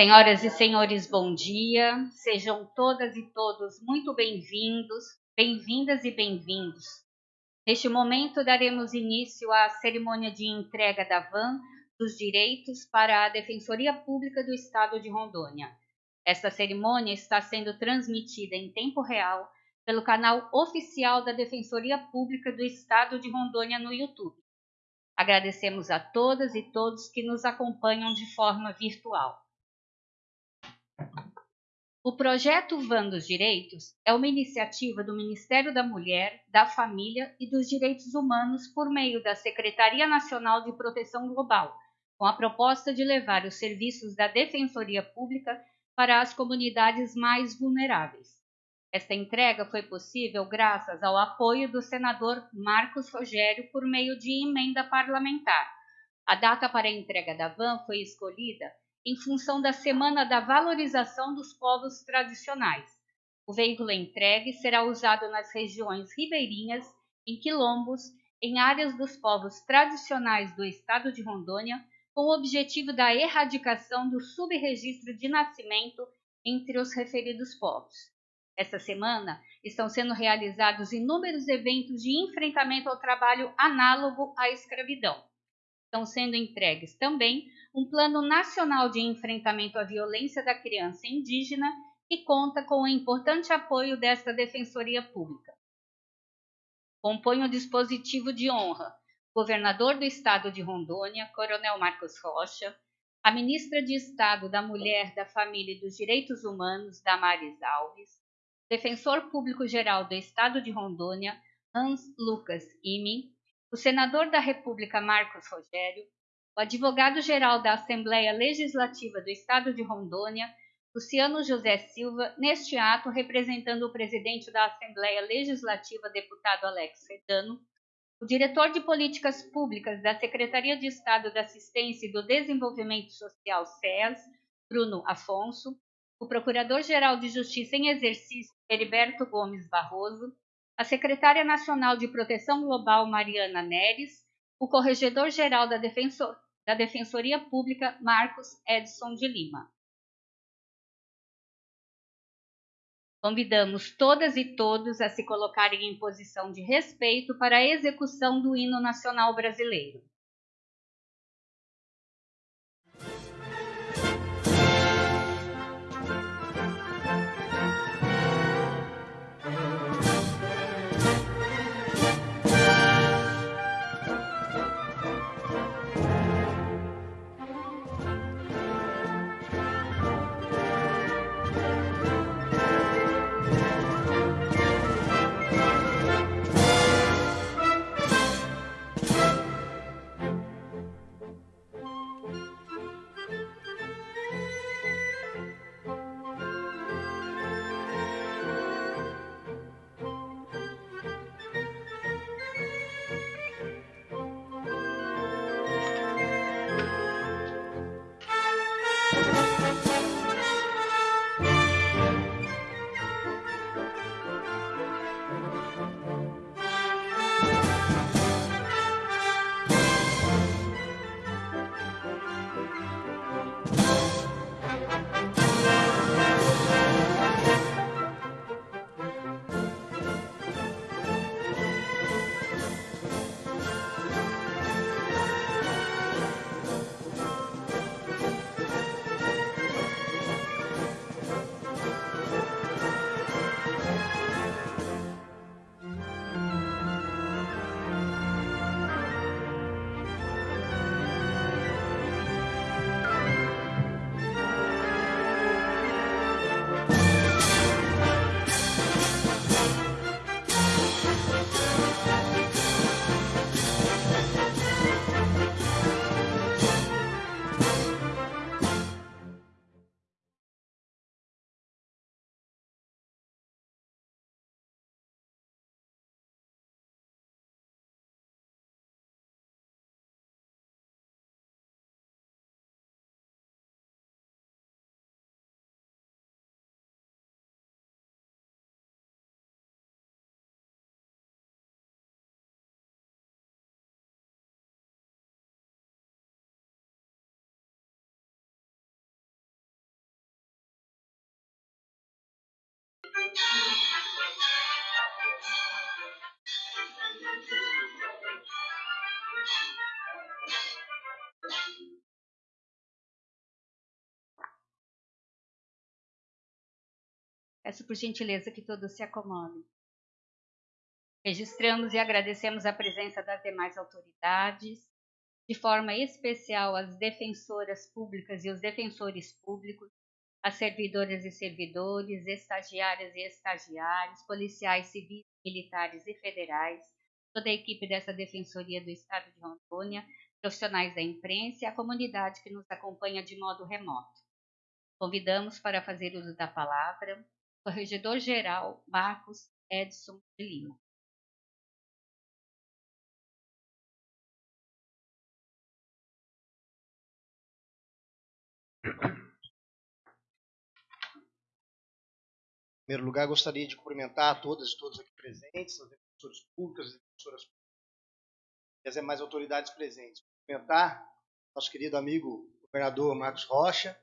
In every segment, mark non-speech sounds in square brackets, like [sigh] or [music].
Senhoras e senhores, bom dia. Sejam todas e todos muito bem-vindos, bem-vindas e bem-vindos. Neste momento, daremos início à cerimônia de entrega da van dos direitos para a Defensoria Pública do Estado de Rondônia. Esta cerimônia está sendo transmitida em tempo real pelo canal oficial da Defensoria Pública do Estado de Rondônia no YouTube. Agradecemos a todas e todos que nos acompanham de forma virtual. O projeto Van dos Direitos é uma iniciativa do Ministério da Mulher, da Família e dos Direitos Humanos por meio da Secretaria Nacional de Proteção Global, com a proposta de levar os serviços da Defensoria Pública para as comunidades mais vulneráveis. Esta entrega foi possível graças ao apoio do senador Marcos Rogério por meio de emenda parlamentar. A data para a entrega da van foi escolhida em função da Semana da Valorização dos Povos Tradicionais. O veículo entregue será usado nas regiões ribeirinhas, em quilombos, em áreas dos povos tradicionais do estado de Rondônia, com o objetivo da erradicação do subregistro de nascimento entre os referidos povos. Esta semana estão sendo realizados inúmeros eventos de enfrentamento ao trabalho análogo à escravidão. Estão sendo entregues também um Plano Nacional de Enfrentamento à Violência da Criança Indígena, que conta com o importante apoio desta Defensoria Pública. Compõe o dispositivo de honra governador do estado de Rondônia, Coronel Marcos Rocha, a ministra de Estado da Mulher, da Família e dos Direitos Humanos, Damares Alves, defensor público-geral do Estado de Rondônia, Hans Lucas Imi, o senador da República Marcos Rogério, advogado-geral da Assembleia Legislativa do Estado de Rondônia, Luciano José Silva, neste ato representando o presidente da Assembleia Legislativa, deputado Alex Fedano, o diretor de Políticas Públicas da Secretaria de Estado da Assistência e do Desenvolvimento Social, SES, Bruno Afonso, o Procurador-Geral de Justiça em Exercício, Heriberto Gomes Barroso, a Secretária Nacional de Proteção Global, Mariana Neres, o Corregedor-Geral da, Defensor, da Defensoria Pública, Marcos Edson de Lima. Convidamos todas e todos a se colocarem em posição de respeito para a execução do hino nacional brasileiro. Peço por gentileza que todos se acomodem. Registramos e agradecemos a presença das demais autoridades, de forma especial as defensoras públicas e os defensores públicos, as servidoras e servidores, estagiárias e estagiários, policiais civis, militares e federais, toda a equipe dessa Defensoria do Estado de Rondônia, profissionais da imprensa e a comunidade que nos acompanha de modo remoto. Convidamos para fazer uso da palavra Corregedor-Geral Marcos Edson de Lima. [coughs] primeiro lugar, gostaria de cumprimentar todas e todos aqui presentes, as defensoras públicas, as defensoras públicas e as demais autoridades presentes. Cumprimentar nosso querido amigo governador Marcos Rocha,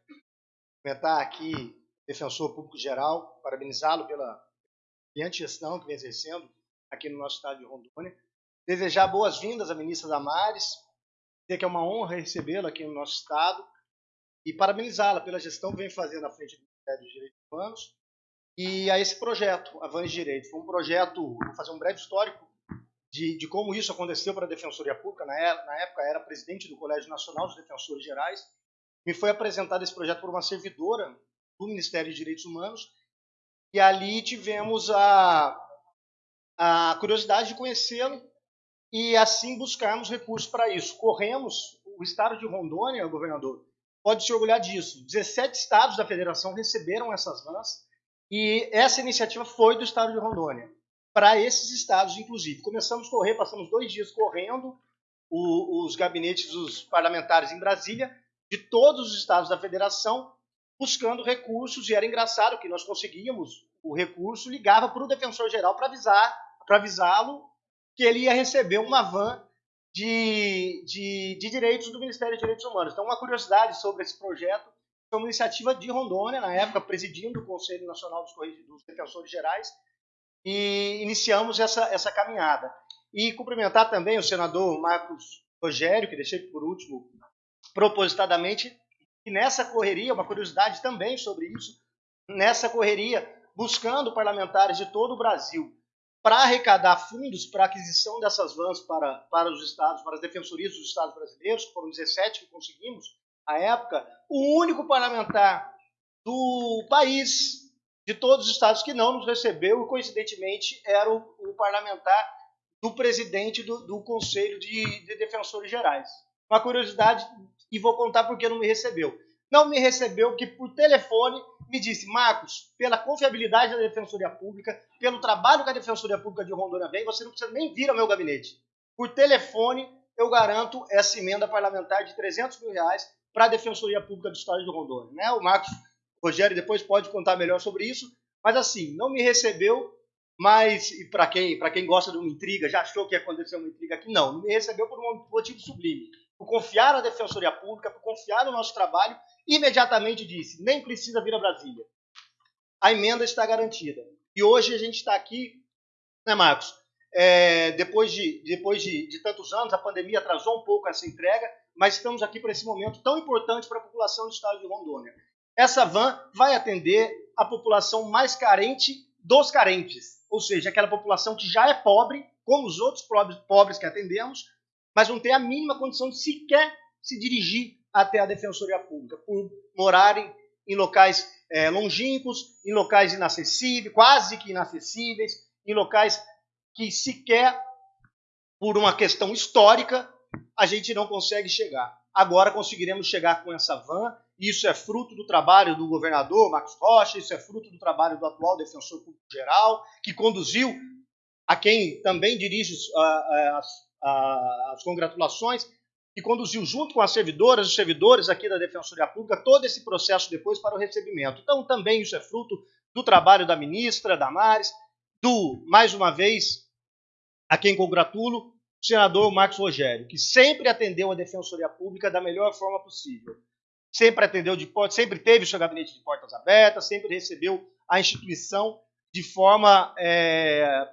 cumprimentar aqui defensor público geral, parabenizá-lo pela brilhante gestão que vem exercendo aqui no nosso estado de Rondônia. Desejar boas-vindas à ministra Damares, dizer que é uma honra recebê-la aqui no nosso estado e parabenizá-la pela gestão que vem fazendo à frente do Ministério dos Direitos Humanos e a esse projeto, Avance Direito. Foi um projeto, vou fazer um breve histórico de, de como isso aconteceu para a Defensoria Pública. Na, na época, era presidente do Colégio Nacional dos Defensores Gerais. Me foi apresentado esse projeto por uma servidora do Ministério de Direitos Humanos, e ali tivemos a, a curiosidade de conhecê-lo e assim buscarmos recursos para isso. Corremos, o estado de Rondônia, governador, pode se orgulhar disso. 17 estados da federação receberam essas vans e essa iniciativa foi do estado de Rondônia, para esses estados, inclusive. Começamos a correr, passamos dois dias correndo o, os gabinetes dos parlamentares em Brasília, de todos os estados da federação, buscando recursos, e era engraçado que nós conseguíamos o recurso, ligava para o defensor geral para avisar, para avisá-lo que ele ia receber uma van de, de, de, direitos do Ministério de Direitos Humanos. Então, uma curiosidade sobre esse projeto, foi uma iniciativa de Rondônia, na época, presidindo o Conselho Nacional dos, Defensores Gerais, e iniciamos essa, essa caminhada. E cumprimentar também o senador Marcos Rogério, que deixei por último, propositadamente, e nessa correria, uma curiosidade também sobre isso, nessa correria, buscando parlamentares de todo o Brasil para arrecadar fundos para aquisição dessas vans para, para os estados, para as defensorias dos estados brasileiros, foram 17 que conseguimos à época, o único parlamentar do país, de todos os estados que não nos recebeu, e coincidentemente era o, o parlamentar do presidente do, do Conselho de, de Defensores Gerais. Uma curiosidade e vou contar porque não me recebeu. Não me recebeu que por telefone me disse, Marcos, pela confiabilidade da Defensoria Pública, pelo trabalho que a Defensoria Pública de Rondônia vem, você não precisa nem vir ao meu gabinete. Por telefone, eu garanto essa emenda parlamentar de 300 mil reais para a Defensoria Pública do Estado de Rondônia. Né? O Marcos Rogério depois pode contar melhor sobre isso, mas assim, não me recebeu, mas para quem, quem gosta de uma intriga, já achou que ia acontecer uma intriga aqui? Não, não me recebeu por um motivo sublime por confiar na Defensoria Pública, por confiar no nosso trabalho, imediatamente disse: nem precisa vir a Brasília. A emenda está garantida. E hoje a gente está aqui, né, Marcos? É, depois de, depois de, de tantos anos, a pandemia atrasou um pouco essa entrega, mas estamos aqui para esse momento tão importante para a população do estado de Rondônia. Essa van vai atender a população mais carente dos carentes, ou seja, aquela população que já é pobre, como os outros pobres, que atendemos, mas não tem a mínima condição de sequer se dirigir até a Defensoria Pública, por morarem em locais é, longínquos, em locais inacessíveis, quase que inacessíveis, em locais que sequer, por uma questão histórica, a gente não consegue chegar. Agora conseguiremos chegar com essa van. Isso é fruto do trabalho do governador Marcos Rocha, isso é fruto do trabalho do atual defensor público geral, que conduziu a quem também dirige as as congratulações e conduziu junto com as servidoras, os servidores aqui da Defensoria Pública, todo esse processo depois para o recebimento. Então, também isso é fruto do trabalho da ministra Damares, do, mais uma vez, a quem congratulo, o senador Marcos Rogério, que sempre atendeu a Defensoria Pública da melhor forma possível. Sempre atendeu de sempre teve o seu gabinete de portas abertas, sempre recebeu a instituição de forma é,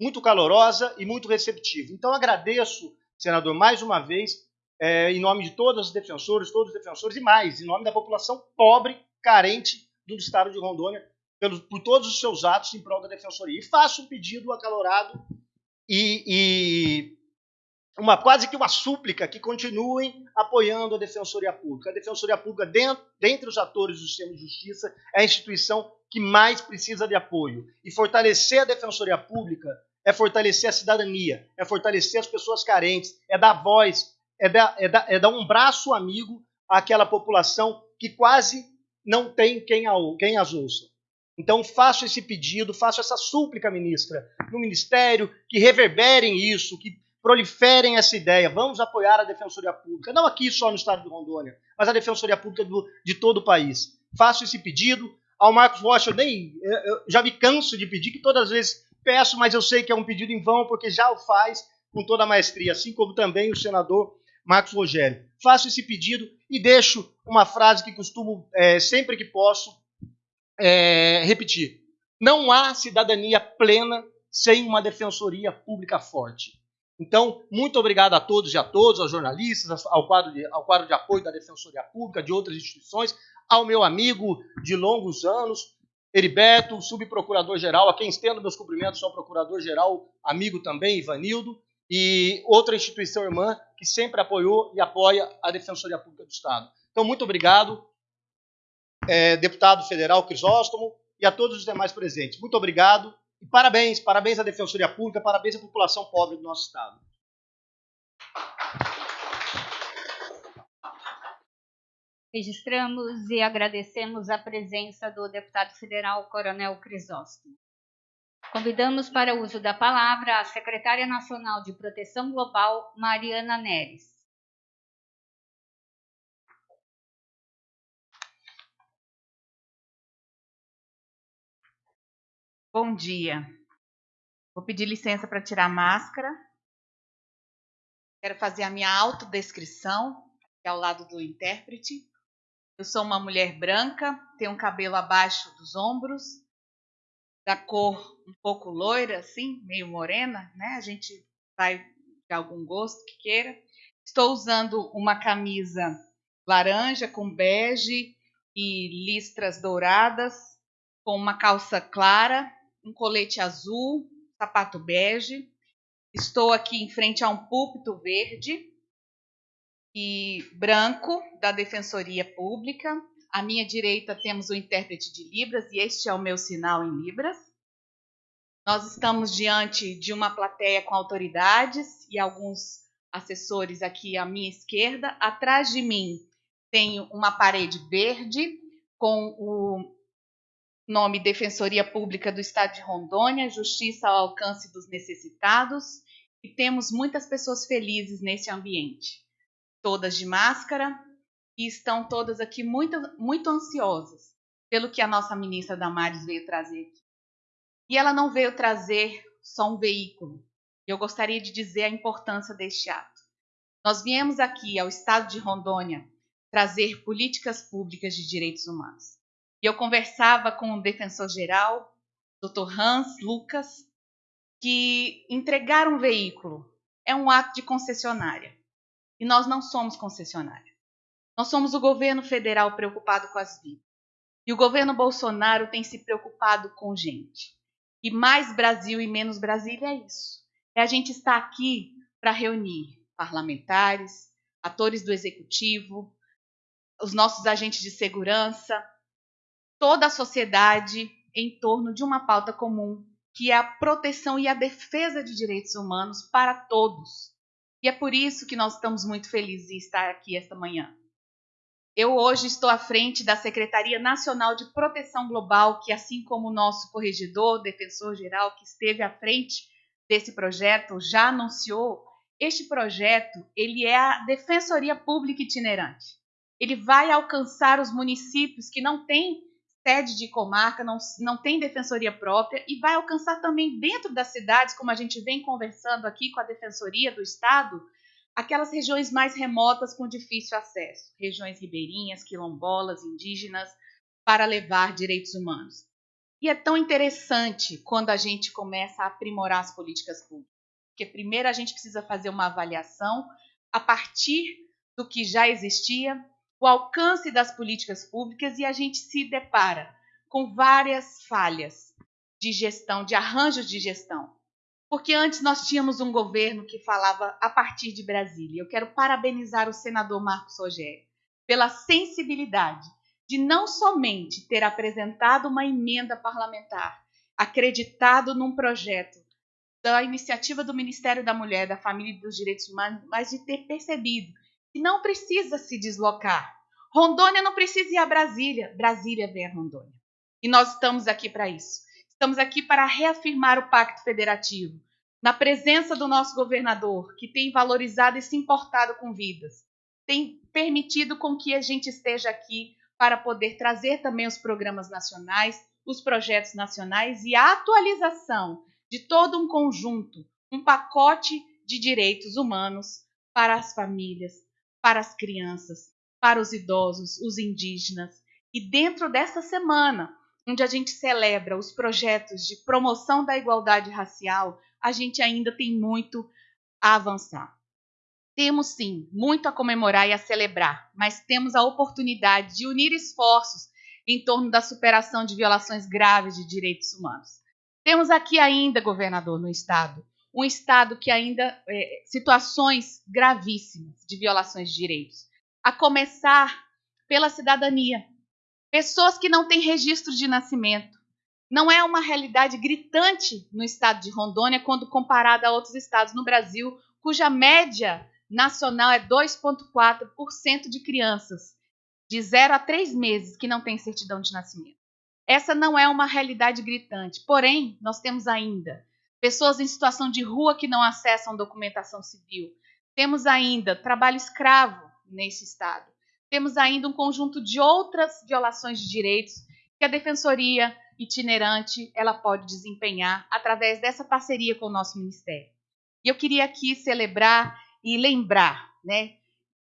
muito calorosa e muito receptiva. Então, agradeço, senador, mais uma vez, é, em nome de todos os defensores, todos os defensores e mais, em nome da população pobre, carente do estado de Rondônia, por todos os seus atos em prol da defensoria. E faço um pedido acalorado e, e uma quase que uma súplica que continuem apoiando a Defensoria Pública. A Defensoria Pública, dentro, dentre os atores do sistema de justiça, é a instituição que mais precisa de apoio. E fortalecer a Defensoria Pública é fortalecer a cidadania, é fortalecer as pessoas carentes, é dar voz, é dar, é dar, é dar um braço amigo àquela população que quase não tem quem, a, quem as ouça. Então, faço esse pedido, faço essa súplica, ministra, no Ministério, que reverberem isso, que proliferem essa ideia. Vamos apoiar a Defensoria Pública, não aqui só no estado de Rondônia, mas a Defensoria Pública do, de todo o país. Faço esse pedido. Ao Marcos Rocha, eu, nem, eu já me canso de pedir, que todas as vezes peço, mas eu sei que é um pedido em vão, porque já o faz com toda a maestria, assim como também o senador Marcos Rogério. Faço esse pedido e deixo uma frase que costumo, é, sempre que posso, é, repetir. Não há cidadania plena sem uma defensoria pública forte. Então, muito obrigado a todos e a todos, aos jornalistas, ao quadro de, ao quadro de apoio da Defensoria Pública, de outras instituições, ao meu amigo de longos anos, Heriberto, subprocurador-geral, a quem estendo meus cumprimentos ao procurador-geral, amigo também, Ivanildo, e outra instituição irmã que sempre apoiou e apoia a Defensoria Pública do Estado. Então, muito obrigado, é, deputado federal Crisóstomo, e a todos os demais presentes. Muito obrigado e parabéns, parabéns à Defensoria Pública, parabéns à população pobre do nosso Estado. Registramos e agradecemos a presença do deputado federal Coronel Crisóstomo. Convidamos para o uso da palavra a secretária nacional de Proteção Global, Mariana Neres. Bom dia. Vou pedir licença para tirar a máscara. Quero fazer a minha autodescrição, aqui ao lado do intérprete. Eu sou uma mulher branca, tenho um cabelo abaixo dos ombros, da cor um pouco loira, assim, meio morena, né? A gente vai de algum gosto que queira. Estou usando uma camisa laranja com bege e listras douradas, com uma calça clara um colete azul, sapato bege. Estou aqui em frente a um púlpito verde e branco da Defensoria Pública. À minha direita temos o intérprete de Libras e este é o meu sinal em Libras. Nós estamos diante de uma plateia com autoridades e alguns assessores aqui à minha esquerda. Atrás de mim tenho uma parede verde com o nome Defensoria Pública do Estado de Rondônia, Justiça ao alcance dos necessitados, e temos muitas pessoas felizes nesse ambiente, todas de máscara, e estão todas aqui muito, muito ansiosas pelo que a nossa ministra Damares veio trazer aqui. E ela não veio trazer só um veículo. Eu gostaria de dizer a importância deste ato. Nós viemos aqui ao estado de Rondônia trazer políticas públicas de direitos humanos. E eu conversava com o defensor-geral, Dr. Hans Lucas, que entregar um veículo é um ato de concessionária. E nós não somos concessionária. Nós somos o governo federal preocupado com as vidas. E o governo Bolsonaro tem se preocupado com gente. E mais Brasil e menos Brasília é isso. É a gente estar aqui para reunir parlamentares, atores do executivo, os nossos agentes de segurança, toda a sociedade em torno de uma pauta comum, que é a proteção e a defesa de direitos humanos para todos. E é por isso que nós estamos muito felizes em estar aqui esta manhã. Eu hoje estou à frente da Secretaria Nacional de Proteção Global, que assim como o nosso corregedor, defensor geral que esteve à frente desse projeto já anunciou, este projeto, ele é a Defensoria Pública itinerante. Ele vai alcançar os municípios que não têm sede de comarca, não, não tem defensoria própria e vai alcançar também dentro das cidades, como a gente vem conversando aqui com a Defensoria do Estado, aquelas regiões mais remotas com difícil acesso, regiões ribeirinhas, quilombolas, indígenas, para levar direitos humanos. E é tão interessante quando a gente começa a aprimorar as políticas públicas. Porque primeiro a gente precisa fazer uma avaliação a partir do que já existia, o alcance das políticas públicas e a gente se depara com várias falhas de gestão, de arranjos de gestão. Porque antes nós tínhamos um governo que falava a partir de Brasília. Eu quero parabenizar o senador Marcos Rogério pela sensibilidade de não somente ter apresentado uma emenda parlamentar, acreditado num projeto da iniciativa do Ministério da Mulher, da Família e dos Direitos Humanos, mas de ter percebido que não precisa se deslocar. Rondônia não precisa ir a Brasília, Brasília vem a Rondônia. E nós estamos aqui para isso. Estamos aqui para reafirmar o Pacto Federativo, na presença do nosso governador, que tem valorizado e se importado com vidas, tem permitido com que a gente esteja aqui para poder trazer também os programas nacionais, os projetos nacionais e a atualização de todo um conjunto, um pacote de direitos humanos para as famílias, para as crianças, para os idosos, os indígenas. E dentro dessa semana, onde a gente celebra os projetos de promoção da igualdade racial, a gente ainda tem muito a avançar. Temos sim muito a comemorar e a celebrar, mas temos a oportunidade de unir esforços em torno da superação de violações graves de direitos humanos. Temos aqui ainda, governador, no estado, um estado que ainda é, situações gravíssimas de violações de direitos, a começar pela cidadania. Pessoas que não têm registro de nascimento. Não é uma realidade gritante no estado de Rondônia quando comparada a outros estados no Brasil, cuja média nacional é 2,4% de crianças de 0 a 3 meses que não têm certidão de nascimento. Essa não é uma realidade gritante. Porém, nós temos ainda pessoas em situação de rua que não acessam documentação civil. Temos ainda trabalho escravo nesse estado. Temos ainda um conjunto de outras violações de direitos que a defensoria itinerante ela pode desempenhar através dessa parceria com o nosso ministério. E eu queria aqui celebrar e lembrar, né,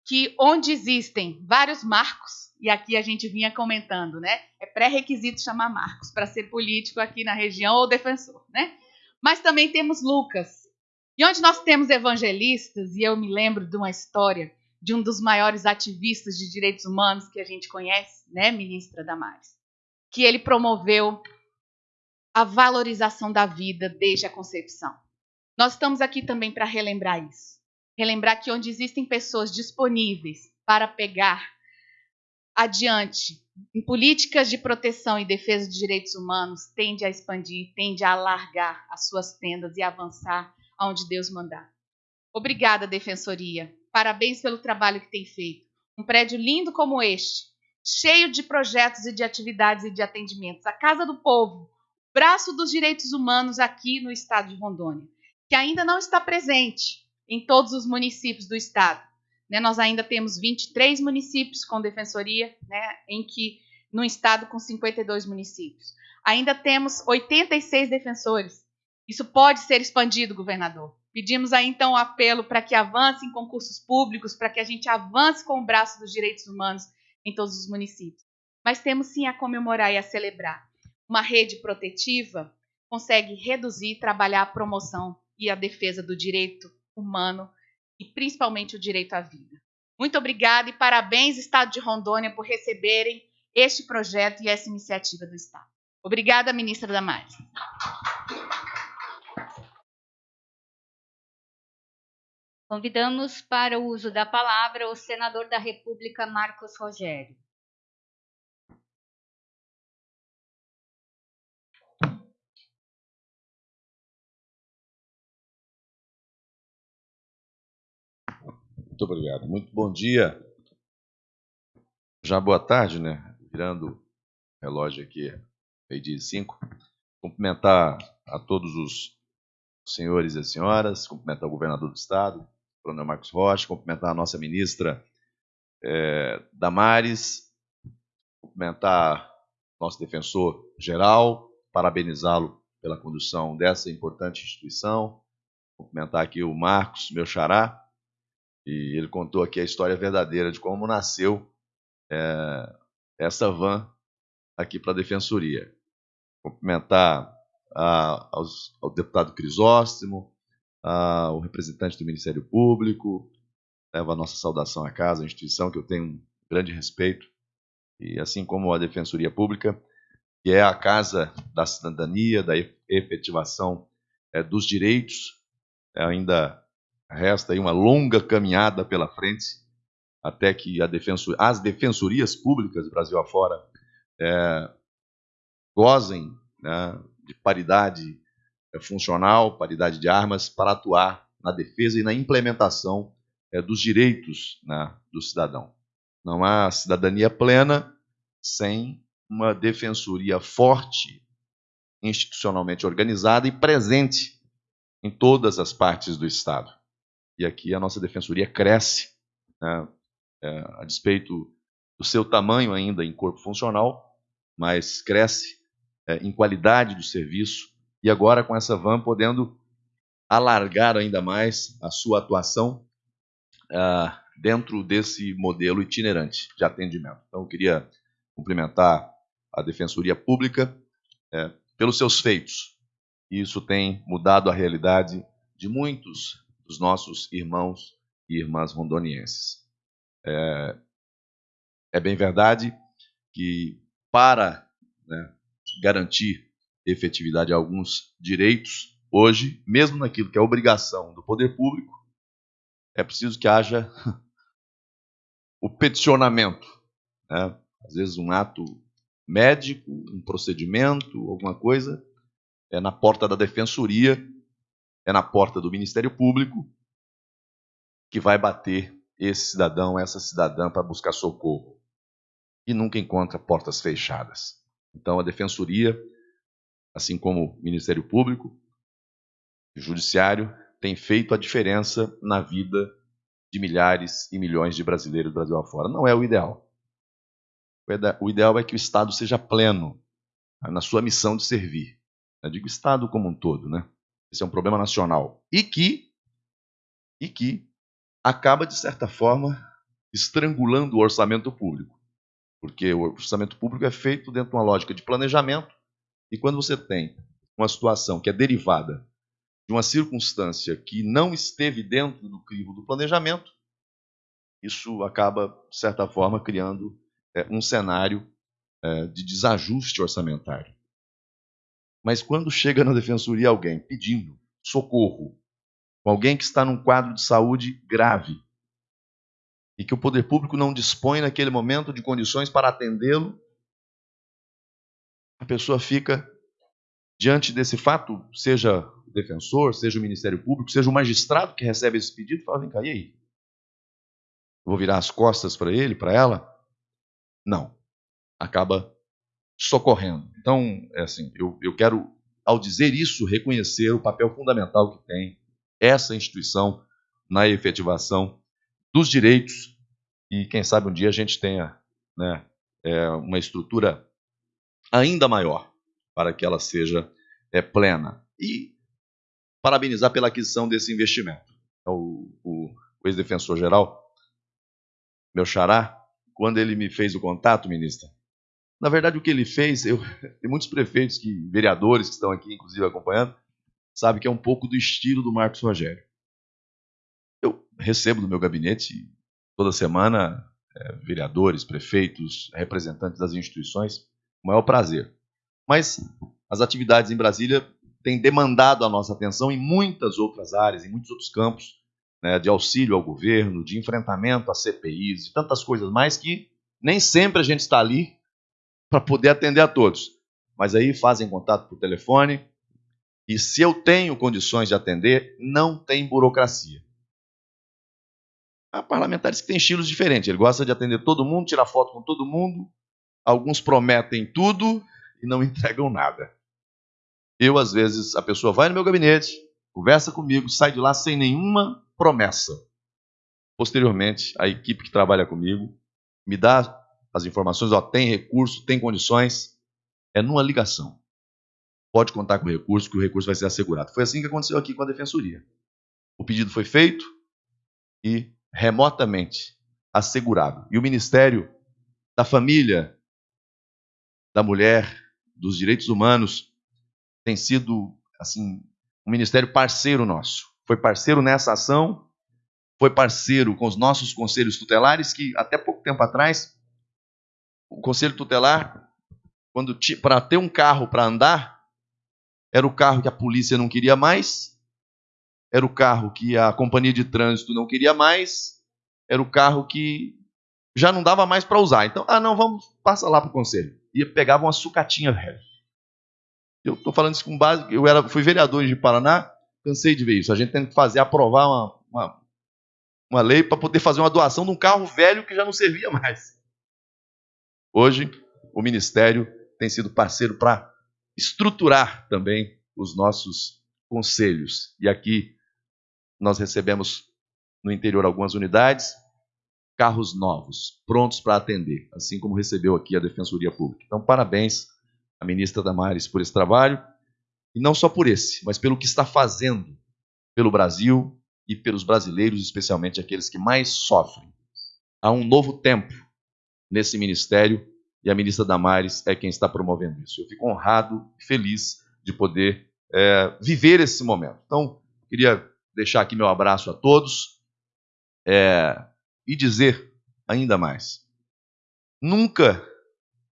que onde existem vários marcos, e aqui a gente vinha comentando, né, é pré-requisito chamar Marcos para ser político aqui na região ou defensor, né? Mas também temos Lucas. E onde nós temos evangelistas, e eu me lembro de uma história de um dos maiores ativistas de direitos humanos que a gente conhece, né, ministra Damares, que ele promoveu a valorização da vida desde a concepção. Nós estamos aqui também para relembrar isso. Relembrar que onde existem pessoas disponíveis para pegar adiante em políticas de proteção e defesa de direitos humanos, tende a expandir, tende a alargar as suas tendas e avançar aonde Deus mandar. Obrigada, Defensoria. Parabéns pelo trabalho que tem feito. Um prédio lindo como este, cheio de projetos e de atividades e de atendimentos. A Casa do Povo, braço dos direitos humanos aqui no estado de Rondônia, que ainda não está presente em todos os municípios do estado. Né, nós ainda temos 23 municípios com defensoria, né, em que no estado com 52 municípios. Ainda temos 86 defensores. Isso pode ser expandido, governador. Pedimos aí então um apelo para que avance em concursos públicos, para que a gente avance com o braço dos direitos humanos em todos os municípios. Mas temos sim a comemorar e a celebrar. Uma rede protetiva consegue reduzir trabalhar a promoção e a defesa do direito humano e principalmente o direito à vida. Muito obrigada e parabéns, Estado de Rondônia, por receberem este projeto e essa iniciativa do Estado. Obrigada, ministra Damares. Convidamos para o uso da palavra o senador da República, Marcos Rogério. Muito obrigado. Muito bom dia. Já boa tarde, né? Virando o relógio aqui, meio-dia e cinco. Cumprimentar a todos os senhores e senhoras, cumprimentar o governador do estado, o coronel Marcos Rocha, cumprimentar a nossa ministra é, Damares, cumprimentar nosso defensor geral, parabenizá-lo pela condução dessa importante instituição, cumprimentar aqui o Marcos, meu xará, e ele contou aqui a história verdadeira de como nasceu é, essa van aqui para a Defensoria. cumprimentar a, aos, ao deputado Crisóstomo, ao representante do Ministério Público, levo a nossa saudação à casa, a instituição que eu tenho um grande respeito, e assim como a Defensoria Pública, que é a casa da cidadania, da efetivação é, dos direitos, é, ainda resta aí uma longa caminhada pela frente até que as defensorias públicas Brasil afora é, gozem né, de paridade é, funcional, paridade de armas para atuar na defesa e na implementação é, dos direitos né, do cidadão. Não há cidadania plena sem uma defensoria forte, institucionalmente organizada e presente em todas as partes do Estado. E aqui a nossa defensoria cresce, né, é, a despeito do seu tamanho ainda em corpo funcional, mas cresce é, em qualidade do serviço e agora com essa van podendo alargar ainda mais a sua atuação uh, dentro desse modelo itinerante de atendimento. Então, eu queria cumprimentar a Defensoria Pública é, pelos seus feitos. Isso tem mudado a realidade de muitos dos nossos irmãos e irmãs rondonienses. É, é bem verdade que, para né, garantir efetividade de alguns direitos, hoje, mesmo naquilo que é obrigação do poder público, é preciso que haja [laughs] o peticionamento. Né? Às vezes, um ato médico, um procedimento, alguma coisa, é na porta da defensoria, é na porta do Ministério Público, que vai bater esse cidadão, essa cidadã para buscar socorro. E nunca encontra portas fechadas. Então, a defensoria, assim como o Ministério Público, o Judiciário, tem feito a diferença na vida de milhares e milhões de brasileiros do Brasil afora. Não é o ideal. O ideal é que o Estado seja pleno na sua missão de servir. Eu digo Estado como um todo, né? Esse é um problema nacional. E que, e que acaba, de certa forma, estrangulando o orçamento público. Porque o orçamento público é feito dentro de uma lógica de planejamento, e quando você tem uma situação que é derivada de uma circunstância que não esteve dentro do crivo do planejamento, isso acaba, de certa forma, criando é, um cenário é, de desajuste orçamentário. Mas quando chega na defensoria alguém pedindo socorro, alguém que está num quadro de saúde grave, e que o poder público não dispõe naquele momento de condições para atendê-lo, a pessoa fica diante desse fato, seja o defensor, seja o Ministério Público, seja o magistrado que recebe esse pedido, fala: vem cá, e aí? Vou virar as costas para ele, para ela? Não. Acaba socorrendo. Então, é assim, eu, eu quero, ao dizer isso, reconhecer o papel fundamental que tem essa instituição na efetivação dos direitos e, quem sabe, um dia a gente tenha né, é, uma estrutura ainda maior para que ela seja é, plena. E parabenizar pela aquisição desse investimento. É o, o, o ex-defensor-geral, meu xará, quando ele me fez o contato, ministra, na verdade o que ele fez, eu, [laughs] tem muitos prefeitos, que vereadores que estão aqui, inclusive, acompanhando, sabe que é um pouco do estilo do Marcos Rogério. Eu recebo no meu gabinete, toda semana, é, vereadores, prefeitos, representantes das instituições, o maior prazer. Mas as atividades em Brasília têm demandado a nossa atenção em muitas outras áreas, em muitos outros campos, né, de auxílio ao governo, de enfrentamento a CPIs, e tantas coisas mais que nem sempre a gente está ali para poder atender a todos. Mas aí fazem contato por telefone, e se eu tenho condições de atender, não tem burocracia. Há parlamentares que têm estilos diferentes. Ele gosta de atender todo mundo, tirar foto com todo mundo. Alguns prometem tudo e não [laughs] entregam nada. Eu, às vezes, a pessoa vai no meu gabinete, conversa comigo, sai de lá sem nenhuma promessa. Posteriormente, a equipe que trabalha comigo me dá as informações, ó, tem recurso, tem condições, é numa ligação. Pode contar com o recurso, que o recurso vai ser assegurado. Foi assim que aconteceu aqui com a defensoria. O pedido foi feito e remotamente assegurado. E o Ministério da Família, da Mulher, dos Direitos Humanos tem sido assim um ministério parceiro nosso. Foi parceiro nessa ação, foi parceiro com os nossos conselhos tutelares que até pouco tempo atrás o conselho tutelar quando para ter um carro para andar era o carro que a polícia não queria mais, era o carro que a companhia de trânsito não queria mais, era o carro que já não dava mais para usar. Então, ah, não, vamos, passa lá para o conselho. E pegava uma sucatinha velha. Eu estou falando isso com base. Eu era, fui vereador de Paraná, cansei de ver isso. A gente tem que fazer, aprovar uma, uma, uma lei para poder fazer uma doação de um carro velho que já não servia mais. Hoje, o Ministério tem sido parceiro para estruturar também os nossos conselhos. E aqui nós recebemos no interior algumas unidades, carros novos, prontos para atender, assim como recebeu aqui a Defensoria Pública. Então, parabéns à ministra Damares por esse trabalho, e não só por esse, mas pelo que está fazendo pelo Brasil e pelos brasileiros, especialmente aqueles que mais sofrem. Há um novo tempo nesse ministério e a ministra Damares é quem está promovendo isso. Eu fico honrado e feliz de poder é, viver esse momento. Então, queria deixar aqui meu abraço a todos. É, e dizer ainda mais: nunca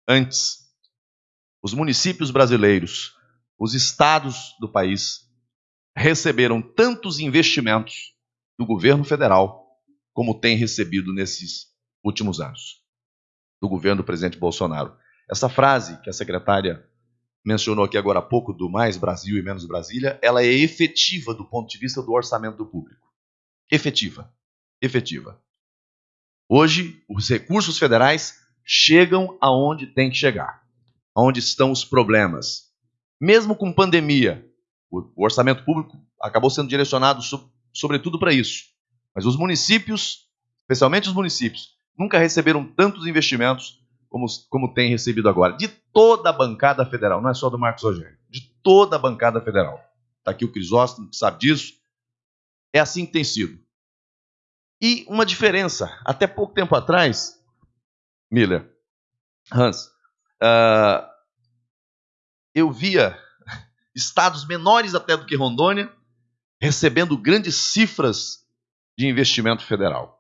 antes os municípios brasileiros, os estados do país, receberam tantos investimentos do governo federal como tem recebido nesses últimos anos, do governo do presidente Bolsonaro. Essa frase que a secretária mencionou aqui agora há pouco, do mais Brasil e menos Brasília, ela é efetiva do ponto de vista do orçamento público. Efetiva. Efetiva. Hoje, os recursos federais chegam aonde tem que chegar, aonde estão os problemas. Mesmo com pandemia, o orçamento público acabou sendo direcionado sobretudo para isso. Mas os municípios, especialmente os municípios, nunca receberam tantos investimentos como, como tem recebido agora. De toda a bancada federal, não é só do Marcos Rogério, de toda a bancada federal. Está aqui o Crisóstomo, que sabe disso. É assim que tem sido. E uma diferença, até pouco tempo atrás, Miller, Hans, uh, eu via estados menores até do que Rondônia recebendo grandes cifras de investimento federal.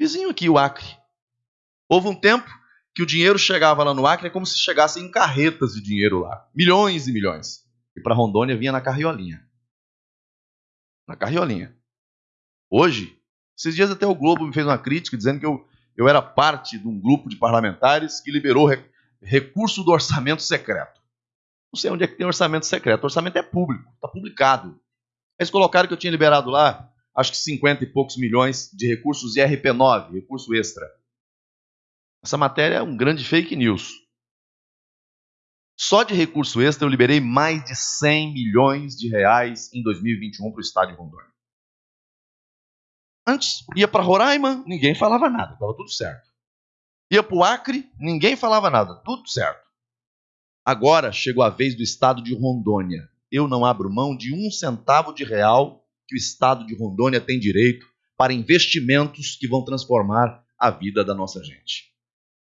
Vizinho aqui, o Acre. Houve um tempo que o dinheiro chegava lá no Acre é como se chegasse em carretas de dinheiro lá. Milhões e milhões. E para Rondônia vinha na carriolinha. Na carriolinha. Hoje, esses dias até o Globo me fez uma crítica dizendo que eu, eu era parte de um grupo de parlamentares que liberou re, recurso do orçamento secreto. Não sei onde é que tem orçamento secreto. O orçamento é público, está publicado. Eles colocaram que eu tinha liberado lá, acho que 50 e poucos milhões de recursos de RP9, recurso extra. Essa matéria é um grande fake news. Só de recurso extra eu liberei mais de 100 milhões de reais em 2021 para o estado de Rondônia. Antes, ia para Roraima, ninguém falava nada, estava tudo certo. Ia para o Acre, ninguém falava nada, tudo certo. Agora chegou a vez do estado de Rondônia. Eu não abro mão de um centavo de real que o estado de Rondônia tem direito para investimentos que vão transformar a vida da nossa gente.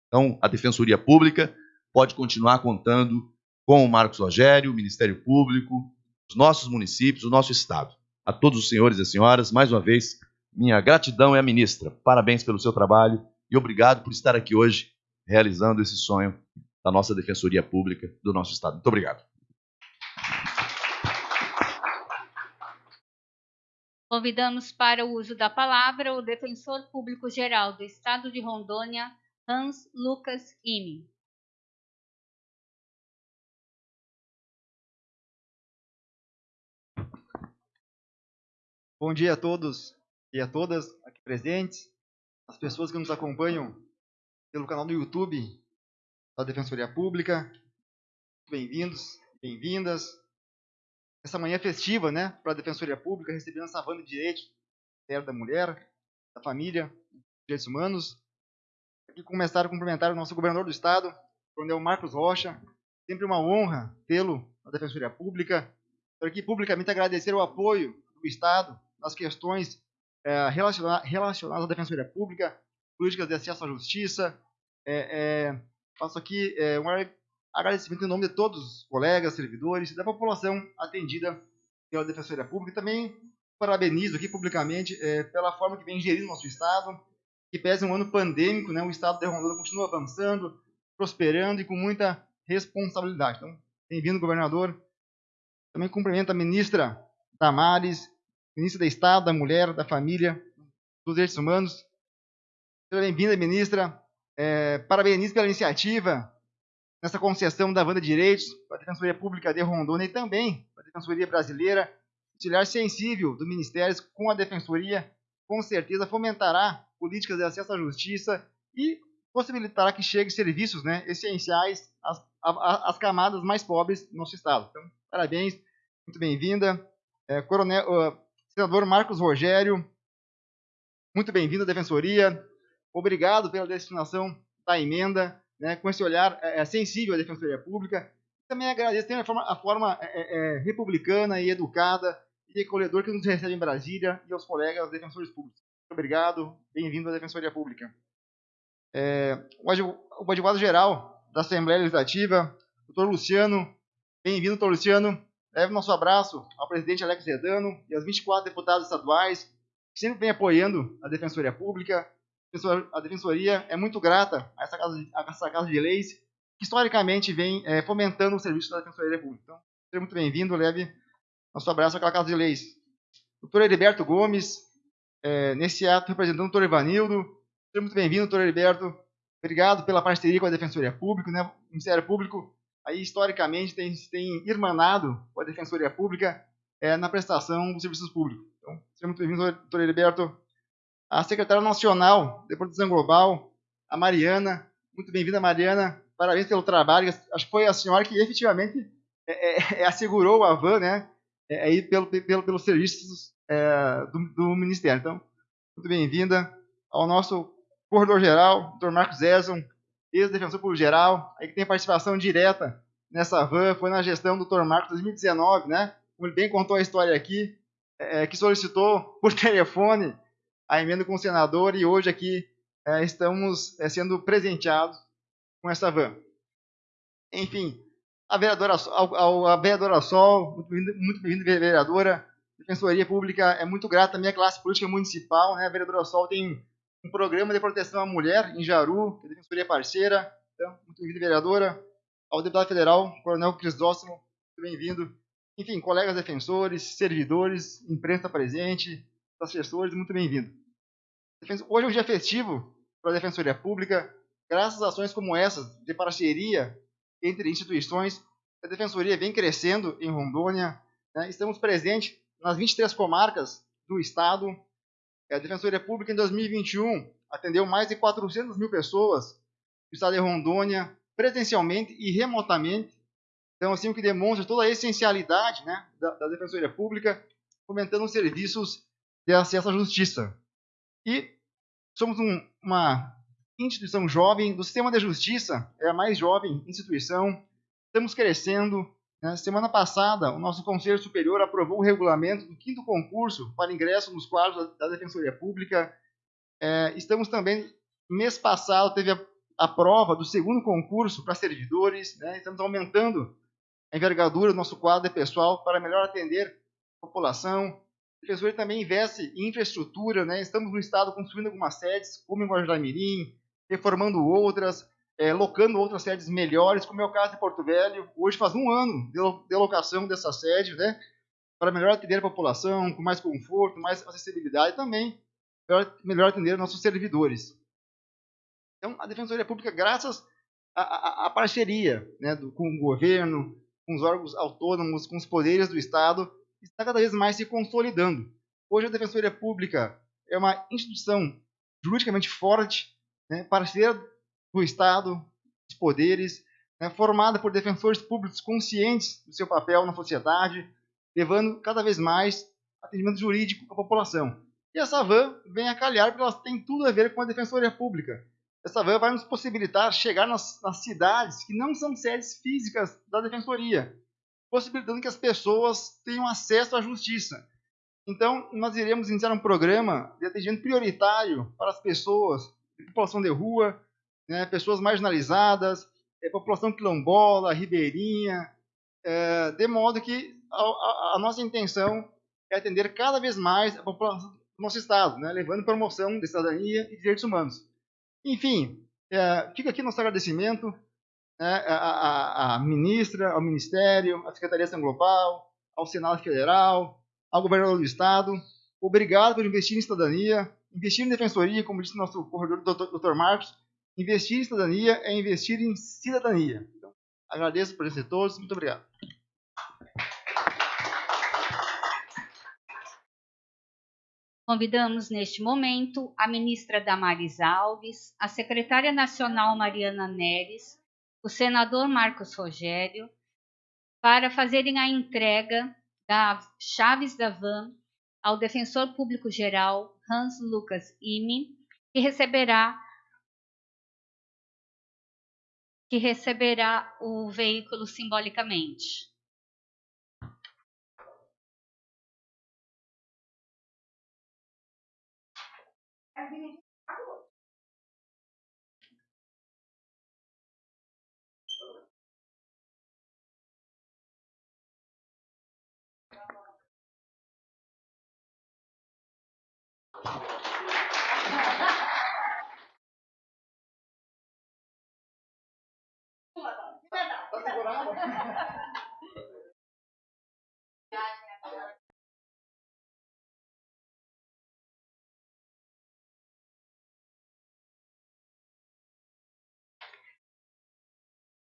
Então, a Defensoria Pública pode continuar contando com o Marcos Rogério, o Ministério Público, os nossos municípios, o nosso estado. A todos os senhores e senhoras, mais uma vez, minha gratidão é a ministra. Parabéns pelo seu trabalho e obrigado por estar aqui hoje realizando esse sonho da nossa Defensoria Pública do nosso Estado. Muito obrigado. Convidamos para o uso da palavra o Defensor Público Geral do Estado de Rondônia, Hans Lucas Ime. Bom dia a todos e a todas aqui presentes, as pessoas que nos acompanham pelo canal do YouTube da Defensoria Pública. Bem-vindos, bem-vindas. Essa manhã festiva, né, para a Defensoria Pública, recebendo essa banda de direitos da mulher, da família, direitos humanos. Aqui começar a cumprimentar o nosso governador do estado, coronel Marcos Rocha. Sempre uma honra tê-lo na Defensoria Pública. Quero aqui publicamente agradecer o apoio do estado nas questões é, relacionadas à defensoria pública, políticas de acesso à justiça. É, é, faço aqui é, um agradecimento em nome de todos os colegas, servidores da população atendida pela Defensoria Pública. Também parabenizo aqui publicamente é, pela forma que vem gerindo nosso Estado, que pese um ano pandêmico, né, o Estado de Rondônia continua avançando, prosperando e com muita responsabilidade. Então, bem-vindo, governador. Também cumprimento a ministra Damares, ministra do Estado, da Mulher, da Família, dos Direitos Humanos. Seja bem-vinda, ministra. É, parabenizo pela iniciativa nessa concessão da Vanda de Direitos para a Defensoria Pública de Rondônia e também para a Defensoria Brasileira. Auxiliar sensível do Ministério com a Defensoria, com certeza fomentará políticas de acesso à justiça e possibilitará que chegue serviços né, essenciais às, às, camadas mais pobres do nosso Estado. Então, parabéns, muito bem-vinda. É, coronel, uh, senador Marcos Rogério, muito bem-vindo à Defensoria. Obrigado pela destinação da emenda né, com esse olhar é, é, sensível à defensoria pública. Também agradeço a forma, a forma é, é, é, republicana e educada e acolhedor que nos recebe em Brasília e aos colegas defensores públicos. Muito obrigado, bem-vindo à Defensoria Pública. É, o advogado-geral da Assembleia Legislativa, doutor Luciano, bem-vindo, doutor Luciano. Leve nosso abraço ao presidente Alex Redano e aos 24 deputados estaduais que sempre vem apoiando a Defensoria Pública a defensoria é muito grata a essa casa de, essa casa de leis que historicamente vem é, fomentando o serviço da Defensoria Pública. Então, seja muito bem-vindo, leve nosso abraço àquela casa de leis. Doutor Heriberto Gomes, é, nesse ato representando o doutor Ivanildo, seja muito bem-vindo, doutor Heriberto. Obrigado pela parceria com a Defensoria Pública, né? O Ministério Público, aí historicamente, tem, tem irmanado com a Defensoria Pública é, na prestação dos serviços públicos. Então, seja muito bem-vindo, doutor Heriberto a secretária nacional de proteção global, a Mariana. Muito bem-vinda, Mariana. Parabéns pelo trabalho. Acho que foi a senhora que efetivamente é, é, é assegurou a van, né? É, aí pelo, pelo, pelos serviços é, do, do, Ministério. Então, muito bem-vinda ao nosso corredor geral, Dr. Marcos Ezon, ex-defensor público geral, aí que tem participação direta nessa van, foi na gestão do Dr. Marcos 2019, né? Como ele bem contou a história aqui, é, que solicitou por [laughs] telefone a emenda com o senador e hoje aqui é, estamos é, sendo presenteados com essa van. Enfim, a vereadora, a, a vereadora Sol, muito bem-vinda, vereadora. Defensoria Pública é muito grata à minha classe política municipal. Né? A vereadora Sol tem um programa de proteção à mulher em Jaru, que a Defensoria é parceira. Então, muito bem-vinda, vereadora. Ao deputado federal, Coronel Crisóstomo, muito bem-vindo. Enfim, colegas defensores, servidores, imprensa presente, assessores, muito bem-vindo. Hoje é um dia festivo para a Defensoria Pública, graças a ações como essas, de parceria entre instituições, a Defensoria vem crescendo em Rondônia. Né? Estamos presentes nas 23 comarcas do Estado. A Defensoria Pública, em 2021, atendeu mais de 400 mil pessoas no Estado de Rondônia, presencialmente e remotamente. Então, assim, o que demonstra toda a essencialidade né, da, da Defensoria Pública, fomentando serviços de acesso à justiça. E somos um, uma instituição jovem, do sistema de justiça, é a mais jovem instituição. Estamos crescendo. Né? Semana passada, o nosso Conselho Superior aprovou o regulamento do quinto concurso para ingresso nos quadros da, da Defensoria Pública. É, estamos também, mês passado, teve a, a prova do segundo concurso para servidores. Né? Estamos aumentando a envergadura do nosso quadro de pessoal para melhor atender a população. A Defensoria também investe em infraestrutura, né? Estamos no estado construindo algumas sedes, como em Guarujá Mirim, reformando outras, é, locando outras sedes melhores, como é o caso de Porto Velho. Hoje faz um ano de locação dessa sede, né? Para melhor atender a população, com mais conforto, mais acessibilidade e também melhor, melhor atender nossos servidores. Então, a Defensoria Pública, graças à, à parceria né, do, com o governo, com os órgãos autônomos, com os poderes do Estado, está cada vez mais se consolidando. Hoje a Defensoria Pública é uma instituição juridicamente forte, né, parceira do Estado, dos poderes, né, formada por defensores públicos conscientes do seu papel na sociedade, levando cada vez mais atendimento jurídico à população. E essa van vem a calhar porque ela tem tudo a ver com a Defensoria Pública. Essa van vai nos possibilitar chegar nas, nas cidades que não são sedes físicas da Defensoria, possibilitando que as pessoas tenham acesso à justiça. Então, nós iremos iniciar um programa de atendimento prioritário para as pessoas, população de rua, né, pessoas marginalizadas, é, população quilombola, ribeirinha, é, de modo que a, a, a, nossa intenção é atender cada vez mais a população do nosso Estado, né, levando promoção de cidadania e direitos humanos. Enfim, é, fica aqui nosso agradecimento né, à, ministra, ao Ministério, à Secretaria de Ação Global, ao Senado Federal, ao governador do Estado. Obrigado por investir em cidadania, investir em defensoria, como disse nosso corredor, doutor Marcos. Investir em cidadania é investir em cidadania. Então, agradeço por esse todos. Muito obrigado. Convidamos neste momento a ministra Damares Alves, a secretária nacional Mariana Neres, o senador Marcos Rogério, para fazerem a entrega das chaves da van ao defensor público geral Hans Lucas Ime, que receberá que receberá o veículo simbolicamente.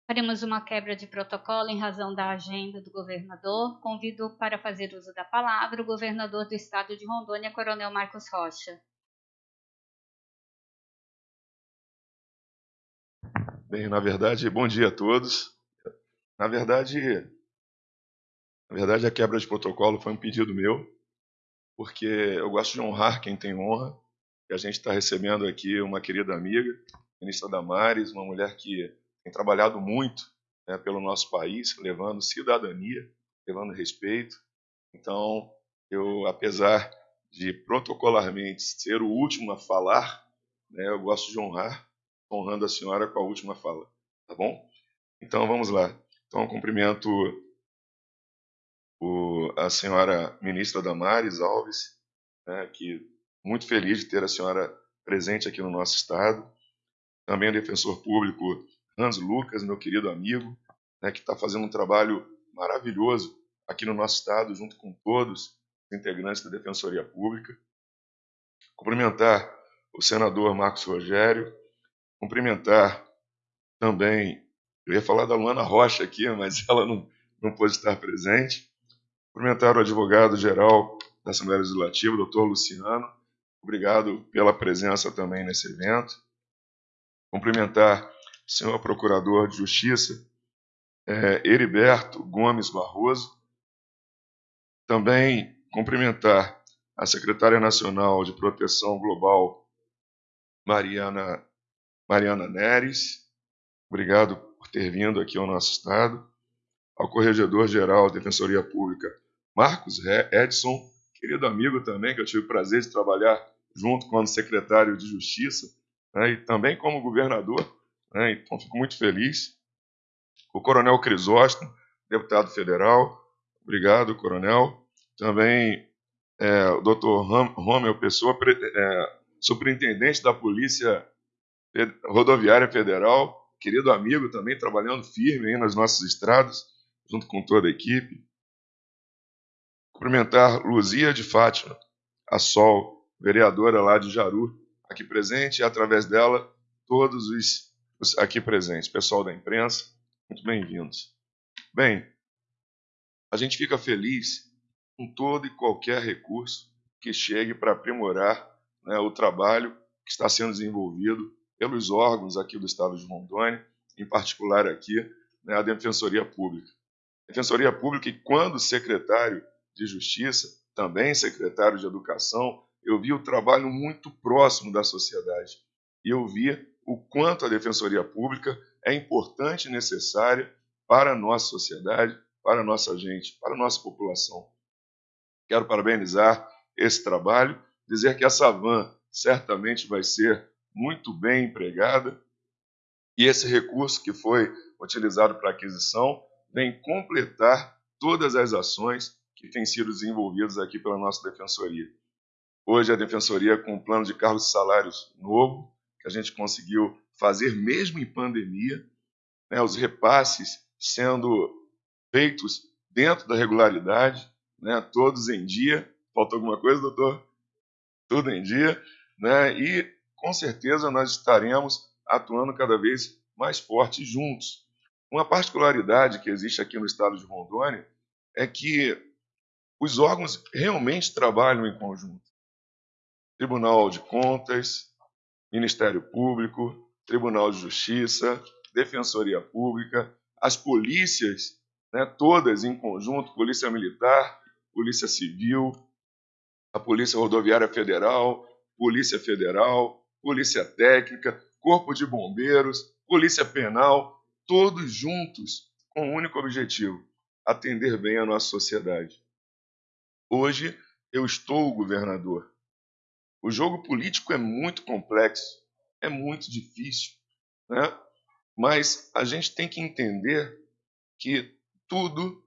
Faremos uma quebra de protocolo em razão da agenda do governador. Convido para fazer uso da palavra o governador do estado de Rondônia, Coronel Marcos Rocha. Bem, na verdade, bom dia a todos. Na verdade, na verdade a quebra de protocolo foi um pedido meu, porque eu gosto de honrar quem tem honra. E a gente está recebendo aqui uma querida amiga, ministra Damares, uma mulher que tem trabalhado muito né, pelo nosso país, levando cidadania, levando respeito. Então, eu, apesar de protocolarmente ser o último a falar, né, eu gosto de honrar, honrando a senhora com a última fala, tá bom? Então, vamos lá. Então, cumprimento o, a senhora ministra Damares Alves, né, que muito feliz de ter a senhora presente aqui no nosso estado. Também o defensor público Hans Lucas, meu querido amigo, né, que está fazendo um trabalho maravilhoso aqui no nosso estado, junto com todos os integrantes da Defensoria Pública. Cumprimentar o senador Marcos Rogério, cumprimentar também, eu ia falar da Luana Rocha aqui, mas [laughs] ela não, não pôde estar presente. Cumprimentar o advogado-geral da Assembleia Legislativa, doutor Luciano. Obrigado pela presença também nesse evento. Cumprimentar senhor Procurador de Justiça, é, Heriberto Gomes Barroso. Também cumprimentar a Secretária Nacional de Proteção Global, Mariana, Mariana Neres. Obrigado ter vindo aqui ao nosso Estado. Ao Corregedor-Geral da Defensoria Pública, Marcos Edson, querido amigo também, que eu tive o prazer de trabalhar junto com o secretário de Justiça, né, e também como governador né? Então, fico muito feliz. O Coronel Crisóstomo, deputado federal, obrigado, Coronel. Também é, o doutor Romeu Pessoa, é, superintendente da Polícia Rodoviária Federal, querido amigo também, trabalhando firme aí nas nossas estradas, junto com toda a equipe. Cumprimentar Luzia de Fátima, a Sol, vereadora lá de Jaru, aqui presente, e através dela, todos os aqui presentes, pessoal da imprensa, muito bem-vindos. Bem, a gente fica feliz com todo e qualquer recurso que chegue para aprimorar né, o trabalho que está sendo desenvolvido pelos órgãos aqui do Estado de Rondônia, em particular aqui né, a Defensoria Pública. Defensoria Pública, e quando secretário de Justiça, também secretário de Educação, eu vi o trabalho muito próximo da sociedade. E eu vi o quanto a defensoria pública é importante e necessária para a nossa sociedade, para a nossa gente, para a nossa população. Quero parabenizar esse trabalho, dizer que essa van certamente vai ser muito bem empregada E esse recurso que foi utilizado para aquisição vem completar todas as ações que têm sido desenvolvidas aqui pela nossa defensoria. Hoje a defensoria com um plano de cargos e salários novo, que a gente conseguiu fazer mesmo em pandemia, né, os repasses sendo feitos dentro da regularidade, né, todos em dia. Faltou alguma coisa, doutor? Tudo em dia. Né, e com certeza nós estaremos atuando cada vez mais forte juntos. Uma particularidade que existe aqui no estado de Rondônia é que os órgãos realmente trabalham em conjunto. Tribunal de Contas, Ministério Público, Tribunal de Justiça, Defensoria Pública, as polícias, né, todas em conjunto, Polícia Militar, Polícia Civil, a Polícia Rodoviária Federal, Polícia Federal, Polícia Técnica, Corpo de Bombeiros, Polícia Penal, todos juntos com um único objetivo: atender bem a nossa sociedade. Hoje eu estou o governador. O jogo político é muito complexo, é muito difícil, né? mas a gente tem que entender que tudo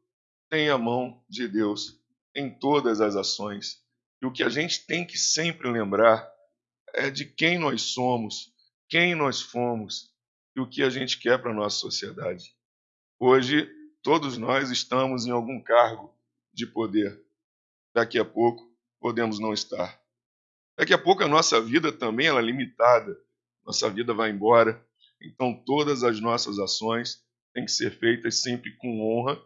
tem a mão de Deus em todas as ações. E o que a gente tem que sempre lembrar é de quem nós somos, quem nós fomos e o que a gente quer para a nossa sociedade. Hoje, todos nós estamos em algum cargo de poder. Daqui a pouco, podemos não estar. Daqui a pouco, a nossa vida também é limitada. Nossa vida vai embora. Então, todas as nossas ações têm que ser feitas sempre com honra,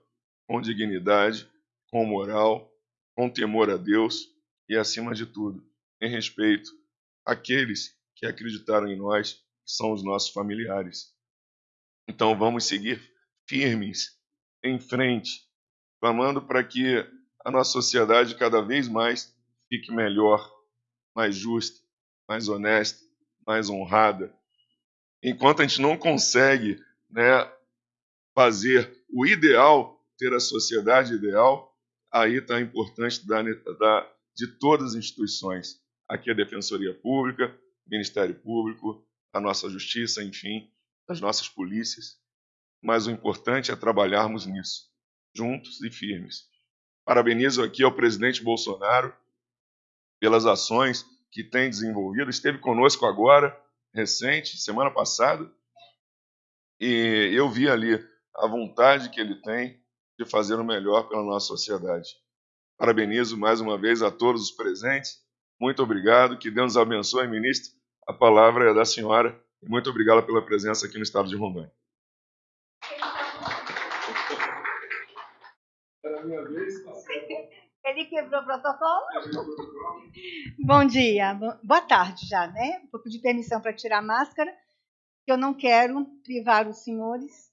com dignidade, com moral, com temor a Deus e, acima de tudo, em respeito àqueles que acreditaram em nós, que são os nossos familiares. Então, vamos seguir firmes, em frente, clamando para que a nossa sociedade cada vez mais fique melhor, mais justa, mais honesta, mais honrada. Enquanto a gente não consegue né, fazer o ideal, ter a sociedade ideal, aí está a importância da, da, de todas as instituições. Aqui a Defensoria Pública, Ministério Público, a nossa Justiça, enfim, as nossas polícias. Mas o importante é trabalharmos nisso, juntos e firmes. Parabenizo aqui ao presidente Bolsonaro pelas ações que tem desenvolvido. Esteve conosco agora, recente, semana passada, e eu vi ali a vontade que ele tem de fazer o melhor pela nossa sociedade. Parabenizo mais uma vez a todos os presentes. Muito obrigado. Que Deus abençoe, ministro. A palavra é da senhora. Muito obrigado pela presença aqui no estado de Rondônia. [laughs] Ele quebrou o protocolo? Bom dia, boa tarde já, né? Vou pedir permissão para tirar a máscara, eu não quero privar os senhores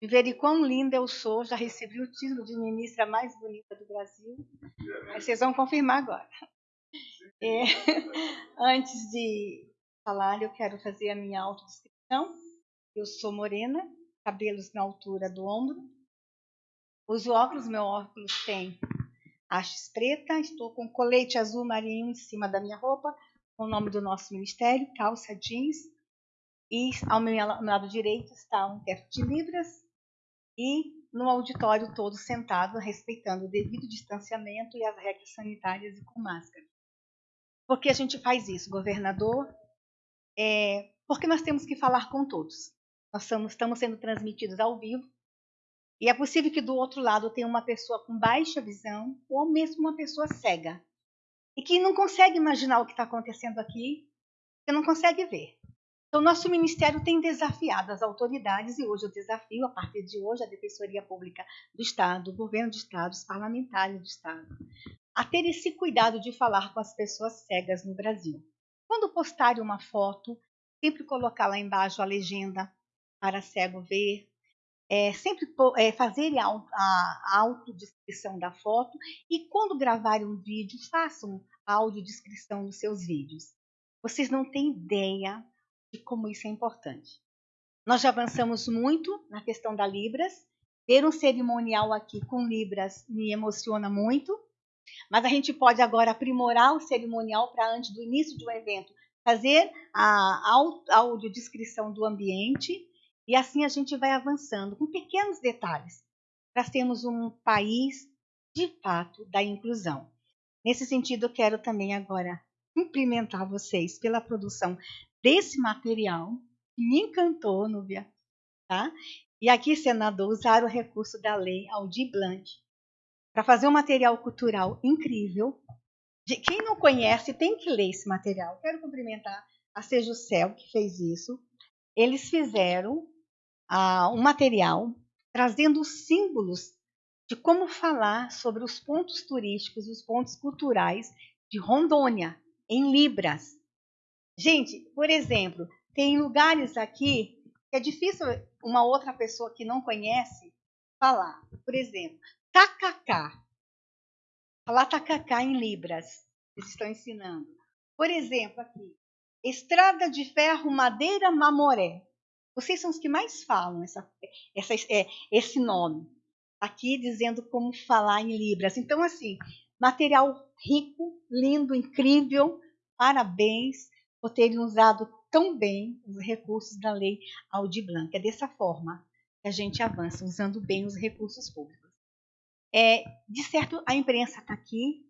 e verem quão linda eu sou. Já recebi o título de ministra mais bonita do Brasil. Mas vocês vão confirmar agora. É, [laughs] antes de falar, eu quero fazer a minha autodescrição. Eu sou morena, cabelos na altura do ombro. Uso óculos, meu óculos tem hastes preta. Estou com colete azul marinho em cima da minha roupa, com o nome do nosso ministério, calça jeans. E ao meu lado direito está um teto de libras e no auditório todo sentado, respeitando o devido distanciamento e as regras sanitárias e com máscara. Por que a gente faz isso, governador? É, porque nós temos que falar com todos. Nós estamos, estamos sendo transmitidos ao vivo e é possível que do outro lado tenha uma pessoa com baixa visão ou mesmo uma pessoa cega e que não consegue imaginar o que está acontecendo aqui, que não consegue ver. Então, nosso ministério tem desafiado as autoridades, e hoje eu desafio, a partir de hoje, a Defensoria Pública do Estado, o governo do Estado, os parlamentares do Estado, a ter esse cuidado de falar com as pessoas cegas no Brasil. Quando postarem uma foto, sempre colocar lá embaixo a legenda para cego ver, é, sempre é, fazerem a, a autodescrição da foto e quando gravarem um vídeo, façam a audiodescrição dos seus vídeos. Vocês não têm ideia de como isso é importante. Nós já avançamos muito na questão da Libras. Ter um cerimonial aqui com Libras me emociona muito, mas a gente pode agora aprimorar o cerimonial para antes do início de um evento fazer a audiodescrição do ambiente e assim a gente vai avançando com pequenos detalhes para sermos um país de fato da inclusão. Nesse sentido, eu quero também agora cumprimentar vocês pela produção desse material que me encantou, Núbia, tá? E aqui, senador, usar o recurso da lei Aldir Blanc para fazer um material cultural incrível. De, quem não conhece tem que ler esse material. Quero cumprimentar a Cel que fez isso. Eles fizeram ah, um material trazendo símbolos de como falar sobre os pontos turísticos, os pontos culturais de Rondônia, em Libras. Gente, por exemplo, tem lugares aqui que é difícil uma outra pessoa que não conhece falar. Por exemplo, tacacá. Falar tacacá em Libras. Eles estão ensinando. Por exemplo, aqui, Estrada de Ferro Madeira Mamoré. Vocês são os que mais falam essa, essa, é, esse nome. Aqui dizendo como falar em Libras. Então, assim, material rico, lindo, incrível. Parabéns por terem usado tão bem os recursos da lei Aldi Blanc. É dessa forma que a gente avança, usando bem os recursos públicos. É, de certo, a imprensa está aqui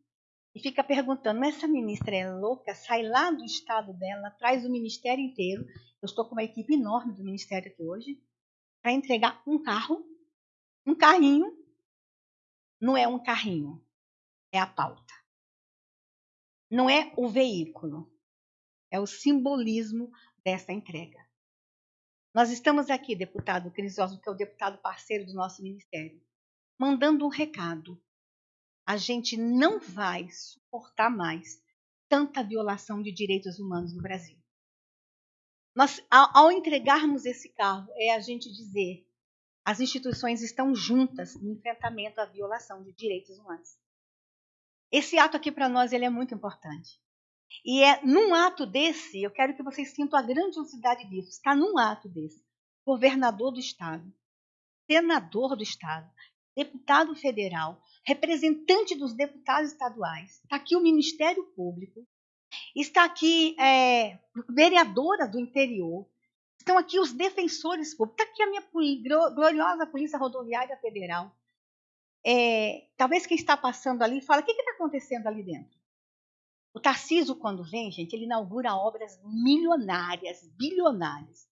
e fica perguntando: mas essa ministra é louca? Sai lá do estado dela, traz o ministério inteiro. Eu estou com uma equipe enorme do ministério aqui hoje para entregar um carro, um carrinho. Não é um carrinho, é a pauta. Não é o veículo, é o simbolismo dessa entrega. Nós estamos aqui, deputado Crisóstomo, que é o deputado parceiro do nosso ministério, mandando um recado. A gente não vai suportar mais tanta violação de direitos humanos no Brasil. Nós, ao, entregarmos esse carro, é a gente dizer as instituições estão juntas no enfrentamento à violação de direitos humanos. Esse ato aqui para nós ele é muito importante. E é num ato desse, eu quero que vocês sintam a grandiosidade disso. Está num ato desse. Governador do Estado, senador do Estado, deputado federal, representante dos deputados estaduais, está aqui o Ministério Público, está aqui é, vereadora do interior, estão aqui os defensores públicos, está aqui a minha gloriosa Polícia Rodoviária Federal. É, talvez quem está passando ali fala: o que está acontecendo ali dentro? O Tarciso, quando vem, gente, ele inaugura obras milionárias, bilionárias.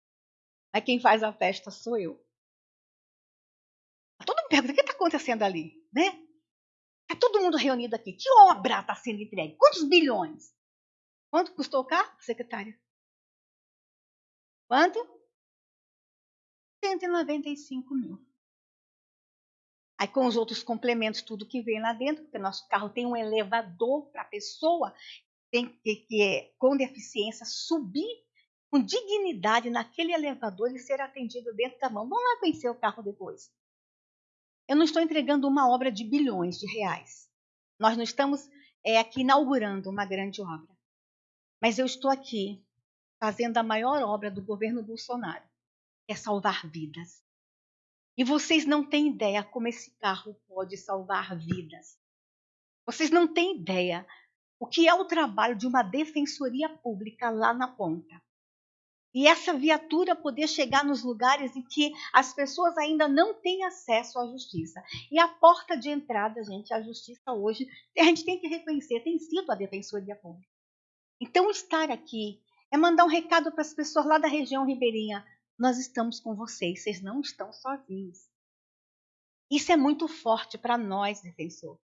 Mas quem faz a festa sou eu. Todo mundo pergunta: o que está acontecendo ali? Né? Está todo mundo reunido aqui. Que obra está sendo entregue? Quantos bilhões? Quanto custou carro, secretária? Quanto? 195 mil. Aí com os outros complementos, tudo que vem lá dentro, porque nosso carro tem um elevador para a pessoa tem que, que é, com deficiência subir com dignidade naquele elevador e ser atendido dentro da mão. Vamos lá conhecer o carro depois. Eu não estou entregando uma obra de bilhões de reais. Nós não estamos é, aqui inaugurando uma grande obra. Mas eu estou aqui fazendo a maior obra do governo Bolsonaro, que é salvar vidas. E vocês não têm ideia como esse carro pode salvar vidas. Vocês não têm ideia o que é o trabalho de uma defensoria pública lá na ponta. E essa viatura poder chegar nos lugares em que as pessoas ainda não têm acesso à justiça. E a porta de entrada, gente, à justiça hoje, a gente tem que reconhecer, tem sido a defensoria pública. Então, estar aqui é mandar um recado para as pessoas lá da região ribeirinha. Nós estamos com vocês, vocês não estão sozinhos. Isso é muito forte para nós, defensor.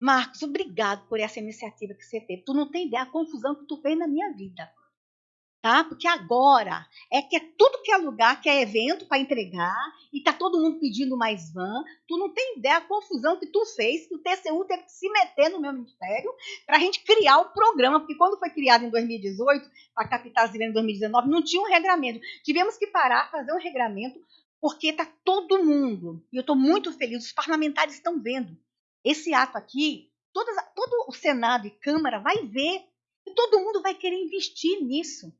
Marcos, obrigado por essa iniciativa que você teve. Tu não tem ideia da confusão que tu fez na minha vida tá? Porque agora é que é tudo que é lugar, que é evento para entregar, e tá todo mundo pedindo mais van. Tu não tem ideia da confusão que tu fez, que o TCU teve que se meter no meu ministério para a gente criar o programa, porque quando foi criado em 2018, para captar as em 2019, não tinha um regramento. Tivemos que parar, fazer um regramento, porque tá todo mundo, e eu estou muito feliz, os parlamentares estão vendo. Esse ato aqui, todas, todo o Senado e Câmara vai ver, e todo mundo vai querer investir nisso.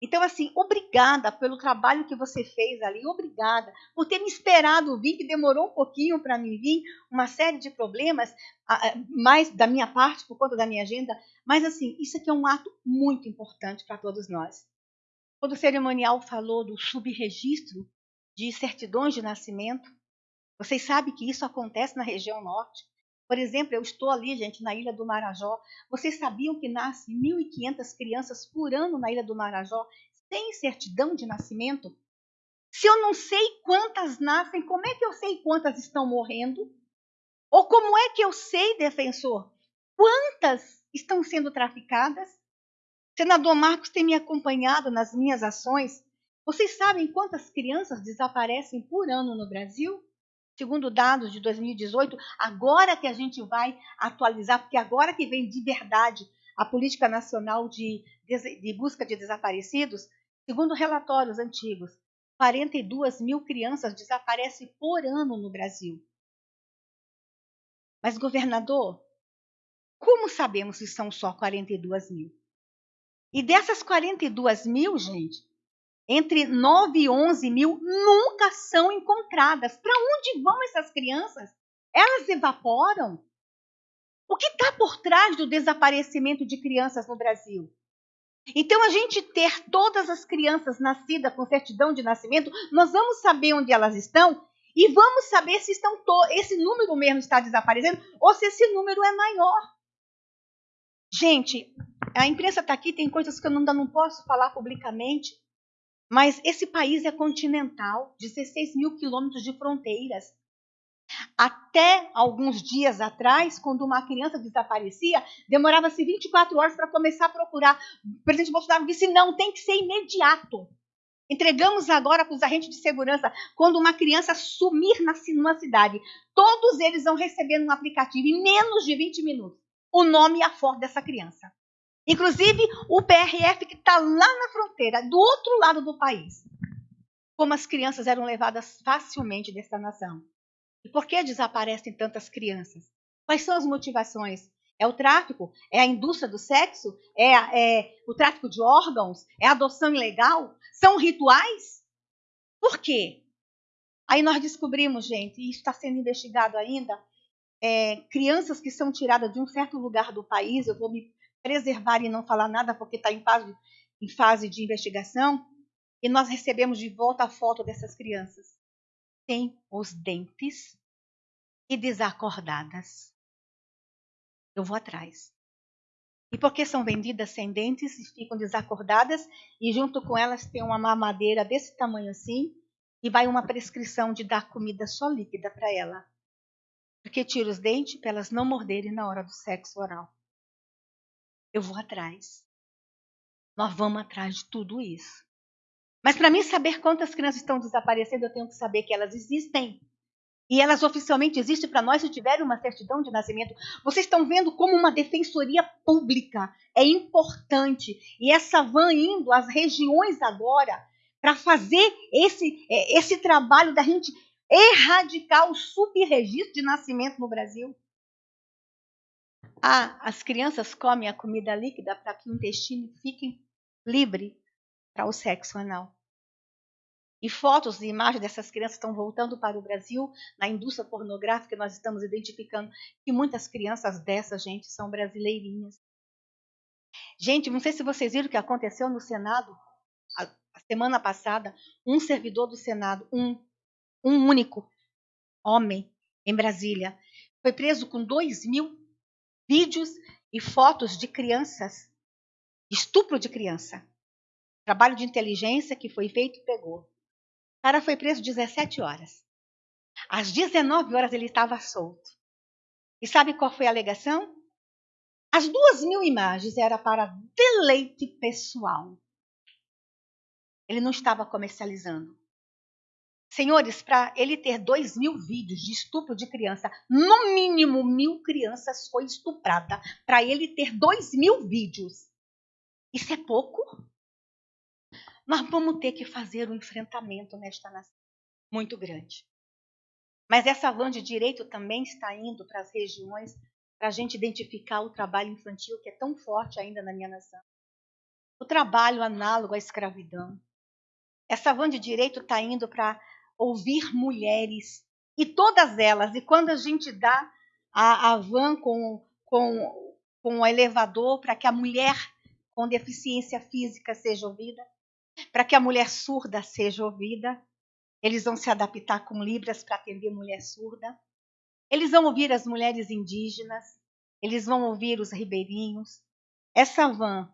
Então, assim, obrigada pelo trabalho que você fez ali, obrigada por ter me esperado vir, que demorou um pouquinho para mim vir, uma série de problemas, mais da minha parte, por conta da minha agenda, mas, assim, isso aqui é um ato muito importante para todos nós. Quando o cerimonial falou do subregistro de certidões de nascimento, vocês sabem que isso acontece na região norte. Por exemplo, eu estou ali, gente, na Ilha do Marajó. Vocês sabiam que nasce 1.500 crianças por ano na Ilha do Marajó sem certidão de nascimento? Se eu não sei quantas nascem, como é que eu sei quantas estão morrendo? Ou como é que eu sei, defensor, quantas estão sendo traficadas? Senador Marcos tem me acompanhado nas minhas ações. Vocês sabem quantas crianças desaparecem por ano no Brasil? Segundo dados de 2018, agora que a gente vai atualizar, porque agora que vem de verdade a Política Nacional de, de Busca de Desaparecidos, segundo relatórios antigos, 42 mil crianças desaparecem por ano no Brasil. Mas, governador, como sabemos que são só 42 mil? E dessas 42 mil, gente, entre 9 e 11 mil nunca são encontradas. Para onde vão essas crianças? Elas evaporam? O que está por trás do desaparecimento de crianças no Brasil? Então, a gente ter todas as crianças nascidas com certidão de nascimento, nós vamos saber onde elas estão e vamos saber se estão esse número mesmo está desaparecendo ou se esse número é maior. Gente, a imprensa está aqui, tem coisas que eu ainda não posso falar publicamente, mas esse país é continental, 16 mil quilômetros de fronteiras. Até alguns dias atrás, quando uma criança desaparecia, demorava-se 24 horas para começar a procurar. O presidente Bolsonaro disse: não, tem que ser imediato. Entregamos agora para os agentes de segurança, quando uma criança sumir numa cidade, todos eles vão receber um aplicativo em menos de 20 minutos o nome e a foto dessa criança. Inclusive o PRF que está lá na fronteira, do outro lado do país. Como as crianças eram levadas facilmente desta nação. E por que desaparecem tantas crianças? Quais são as motivações? É o tráfico? É a indústria do sexo? É, é o tráfico de órgãos? É a adoção ilegal? São rituais? Por quê? Aí nós descobrimos, gente, e isso está sendo investigado ainda, é, crianças que são tiradas de um certo lugar do país, eu vou me preservar e não falar nada porque está em fase, em fase de investigação, e nós recebemos de volta a foto dessas crianças sem os dentes e desacordadas. Eu vou atrás. E porque são vendidas sem dentes e ficam desacordadas, e junto com elas tem uma mamadeira desse tamanho assim, e vai uma prescrição de dar comida só líquida para ela. Porque tira os dentes para elas não morderem na hora do sexo oral eu vou atrás. Nós vamos atrás de tudo isso. Mas para mim saber quantas crianças estão desaparecendo, eu tenho que saber que elas existem. E elas oficialmente existem para nós se tiverem uma certidão de nascimento. Vocês estão vendo como uma defensoria pública é importante. E essa van indo às regiões agora para fazer esse, é, esse trabalho da gente erradicar o subregistro de nascimento no Brasil. Ah, as crianças comem a comida líquida para que o intestino fique livre para o sexo anal. E fotos e imagens dessas crianças estão voltando para o Brasil. Na indústria pornográfica, nós estamos identificando que muitas crianças dessa gente são brasileirinhas. Gente, não sei se vocês viram o que aconteceu no Senado a, semana passada. Um servidor do Senado, um, um único homem em Brasília, foi preso com 2 mil vídeos e fotos de crianças, estupro de criança. Trabalho de inteligência que foi feito e pegou. O cara foi preso 17 horas. Às 19 horas ele estava solto. E sabe qual foi a alegação? As duas mil imagens era para deleite pessoal. Ele não estava comercializando. Senhores, para ele ter dois mil vídeos de estupro de criança, no mínimo mil crianças foi estuprada. Para ele ter dois mil vídeos. Isso é pouco? Nós vamos ter que fazer um enfrentamento nesta nação muito grande. Mas essa van de direito também está indo para as regiões para a gente identificar o trabalho infantil que é tão forte ainda na minha nação. o trabalho análogo à escravidão. Essa van de direito está indo para ouvir mulheres, e todas elas, e quando a gente dá a, a van com, com, com o elevador para que a mulher com deficiência física seja ouvida, para que a mulher surda seja ouvida, eles vão se adaptar com libras para atender mulher surda. Eles vão ouvir as mulheres indígenas, eles vão ouvir os ribeirinhos. Essa van,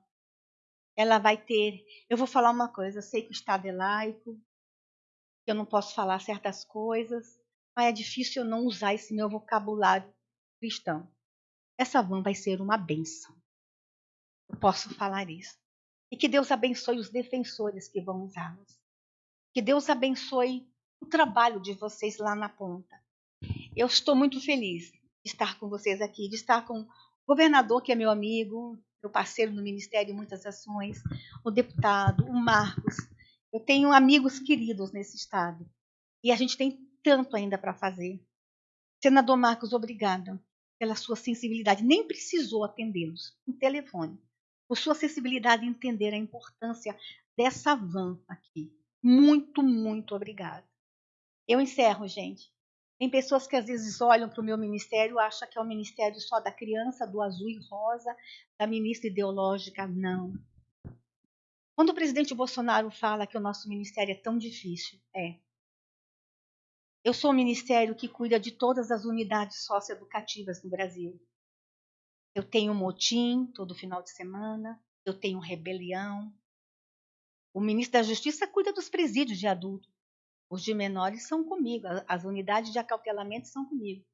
ela vai ter. Eu vou falar uma coisa: eu sei que o Estado é laico, que eu não posso falar certas coisas, mas é difícil eu não usar esse meu vocabulário cristão. Essa van vai ser uma bênção. Eu posso falar isso. E que Deus abençoe os defensores que vão usá-los. Que Deus abençoe o trabalho de vocês lá na ponta. Eu estou muito feliz de estar com vocês aqui, de estar com o governador, que é meu amigo, meu parceiro no Ministério em muitas ações, o deputado, o Marcos. Eu tenho amigos queridos nesse estado. E a gente tem tanto ainda para fazer. Senador Marcos, obrigada pela sua sensibilidade. Nem precisou atendê-los no telefone por sua sensibilidade em entender a importância dessa van aqui. Muito, muito obrigada. Eu encerro, gente. Tem pessoas que às vezes olham para o meu ministério e acham que é o ministério só da criança, do azul e rosa, da ministra ideológica. Não. Quando o presidente Bolsonaro fala que o nosso ministério é tão difícil, é. Eu sou o ministério que cuida de todas as unidades socioeducativas no Brasil. Eu tenho motim todo final de semana, eu tenho rebelião. O ministro da Justiça cuida dos presídios de adulto. Os de menores são comigo, as unidades de acautelamento são comigo.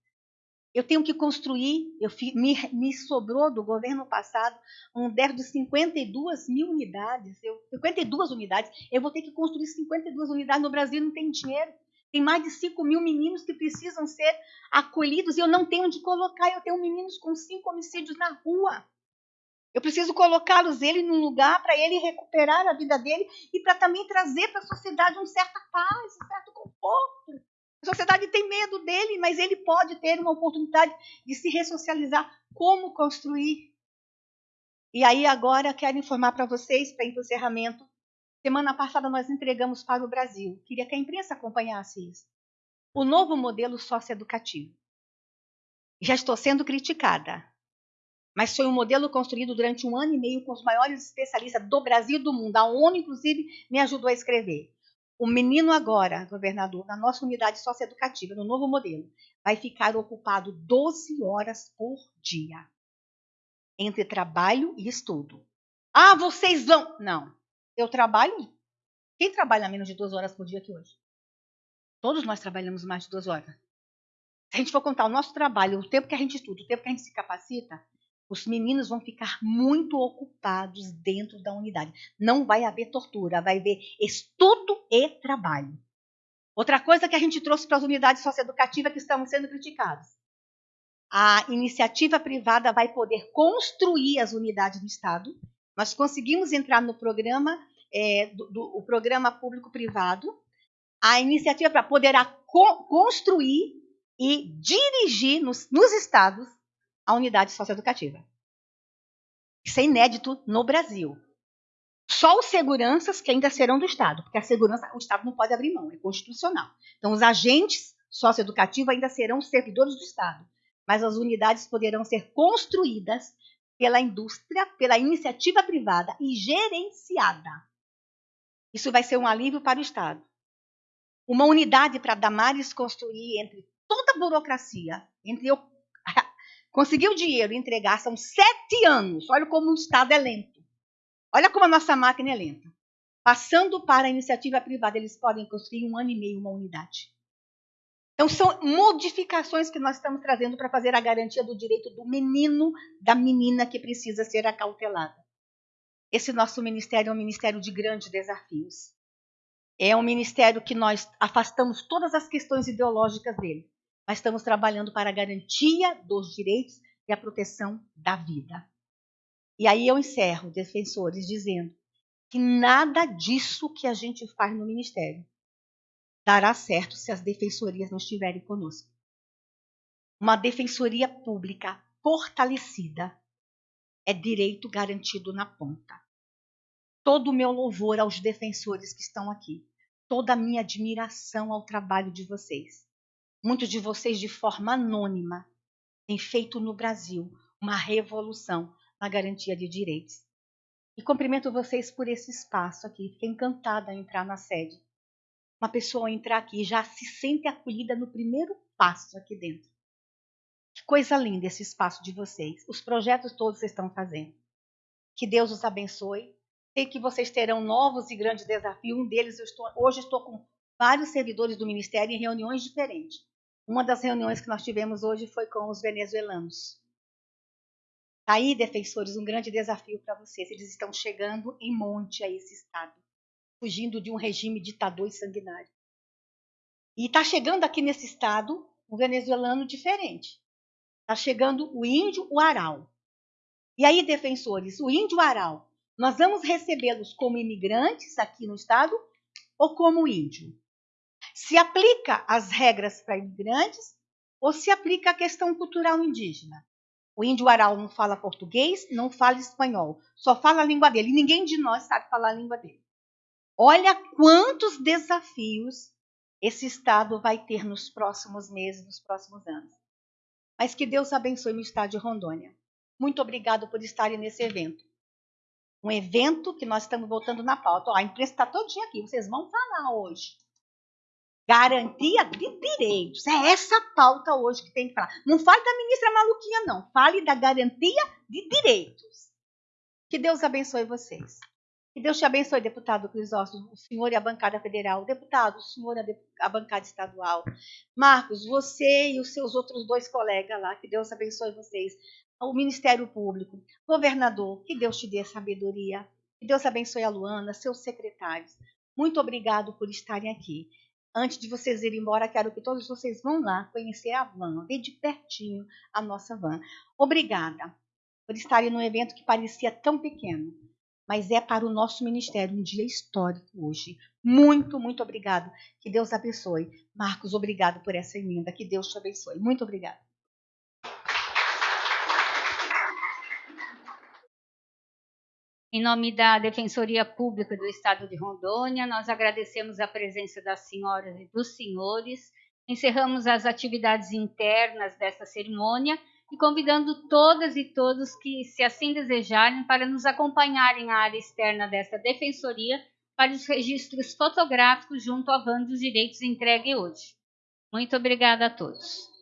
Eu tenho que construir, eu, me, me sobrou do governo passado um déficit de 52 mil unidades, eu, 52 unidades. Eu vou ter que construir 52 unidades no Brasil, não tem dinheiro. Tem mais de 5 mil meninos que precisam ser acolhidos e eu não tenho onde colocar. Eu tenho meninos com cinco homicídios na rua. Eu preciso colocá-los ele num lugar para ele recuperar a vida dele e para também trazer para a sociedade uma certa paz, um certo conforto. A sociedade tem medo dele, mas ele pode ter uma oportunidade de se ressocializar. Como construir? E aí agora quero informar para vocês, para encerramento, Semana passada nós entregamos para o Brasil. Queria que a imprensa acompanhasse isso. O novo modelo socioeducativo. Já estou sendo criticada, mas foi um modelo construído durante um ano e meio com os maiores especialistas do Brasil e do mundo. A ONU, inclusive, me ajudou a escrever. O menino agora, governador, na nossa unidade socioeducativa, no novo modelo, vai ficar ocupado 12 horas por dia entre trabalho e estudo. Ah, vocês vão. Não. Eu trabalho. Quem trabalha menos de duas horas por dia aqui hoje? Todos nós trabalhamos mais de duas horas. Se a gente for contar o nosso trabalho, o tempo que a gente estuda, o tempo que a gente se capacita, os meninos vão ficar muito ocupados dentro da unidade. Não vai haver tortura, vai haver estudo e trabalho. Outra coisa que a gente trouxe para as unidades socioeducativas que estão sendo criticadas. A iniciativa privada vai poder construir as unidades do Estado nós conseguimos entrar no programa, é, do, do, o programa público-privado, a iniciativa para poder co construir e dirigir nos, nos estados a unidade socioeducativa. Isso é inédito no Brasil. Só os seguranças que ainda serão do Estado, porque a segurança o Estado não pode abrir mão, é constitucional. Então, os agentes socioeducativos ainda serão servidores do Estado, mas as unidades poderão ser construídas pela indústria, pela iniciativa privada e gerenciada. Isso vai ser um alívio para o Estado. Uma unidade para Damares construir entre toda a burocracia, entre eu conseguir o dinheiro e entregar, são sete anos. Olha como o Estado é lento. Olha como a nossa máquina é lenta. Passando para a iniciativa privada, eles podem construir um ano e meio uma unidade. Então, são modificações que nós estamos trazendo para fazer a garantia do direito do menino, da menina que precisa ser acautelada. Esse nosso ministério é um ministério de grandes desafios. É um ministério que nós afastamos todas as questões ideológicas dele, mas estamos trabalhando para a garantia dos direitos e a proteção da vida. E aí eu encerro, defensores, dizendo que nada disso que a gente faz no ministério dará certo se as defensorias não estiverem conosco. Uma defensoria pública fortalecida é direito garantido na ponta. todo o meu louvor aos defensores que estão aqui, toda a minha admiração ao trabalho de vocês. Muitos de vocês, de forma anônima, têm feito no Brasil uma revolução na garantia de direitos. E cumprimento vocês por esse espaço aqui. Fiquei encantada em entrar na sede. Uma pessoa entrar aqui já se sente acolhida no primeiro passo aqui dentro. Que coisa linda esse espaço de vocês. Os projetos todos estão fazendo. Que Deus os abençoe. Sei que vocês terão novos e grandes desafios. Um deles, eu estou, hoje estou com vários servidores do Ministério em reuniões diferentes. Uma das reuniões que nós tivemos hoje foi com os venezuelanos. Tá aí, defensores, um grande desafio para vocês. Eles estão chegando em monte a esse estado, fugindo de um regime ditador e sanguinário. E está chegando aqui nesse estado um venezuelano diferente. Está chegando o índio, o aral. E aí, defensores, o índio aral, nós vamos recebê-los como imigrantes aqui no estado ou como índio? Se aplica as regras para imigrantes ou se aplica a questão cultural indígena? O índio aral não fala português, não fala espanhol, só fala a língua dele. E ninguém de nós sabe falar a língua dele. Olha quantos desafios esse Estado vai ter nos próximos meses, nos próximos anos. Mas que Deus abençoe o Estado de Rondônia. Muito obrigado por estarem nesse evento. Um evento que nós estamos voltando na pauta. Ó, a imprensa está todinha aqui, vocês vão falar hoje. Garantia de direitos. É essa pauta hoje que tem que falar. Não fale da ministra maluquinha, não. Fale da garantia de direitos. Que Deus abençoe vocês. Que Deus te abençoe, deputado Crisóstomo, o senhor e a bancada federal. Deputado, o senhor e a bancada estadual. Marcos, você e os seus outros dois colegas lá. Que Deus abençoe vocês. O Ministério Público. Governador, que Deus te dê sabedoria. Que Deus abençoe a Luana, seus secretários. Muito obrigado por estarem aqui antes de vocês irem embora, quero que todos vocês vão lá conhecer a van, ver de pertinho a nossa van. Obrigada por estarem num evento que parecia tão pequeno, mas é para o nosso ministério um dia histórico hoje. Muito, muito obrigado. Que Deus abençoe. Marcos, obrigado por essa emenda. Que Deus te abençoe. Muito obrigada. Em nome da Defensoria Pública do Estado de Rondônia, nós agradecemos a presença das senhoras e dos senhores. Encerramos as atividades internas desta cerimônia e convidando todas e todos que, se assim desejarem, para nos acompanharem na área externa desta defensoria para os registros fotográficos junto à van dos direitos entregue hoje. Muito obrigada a todos.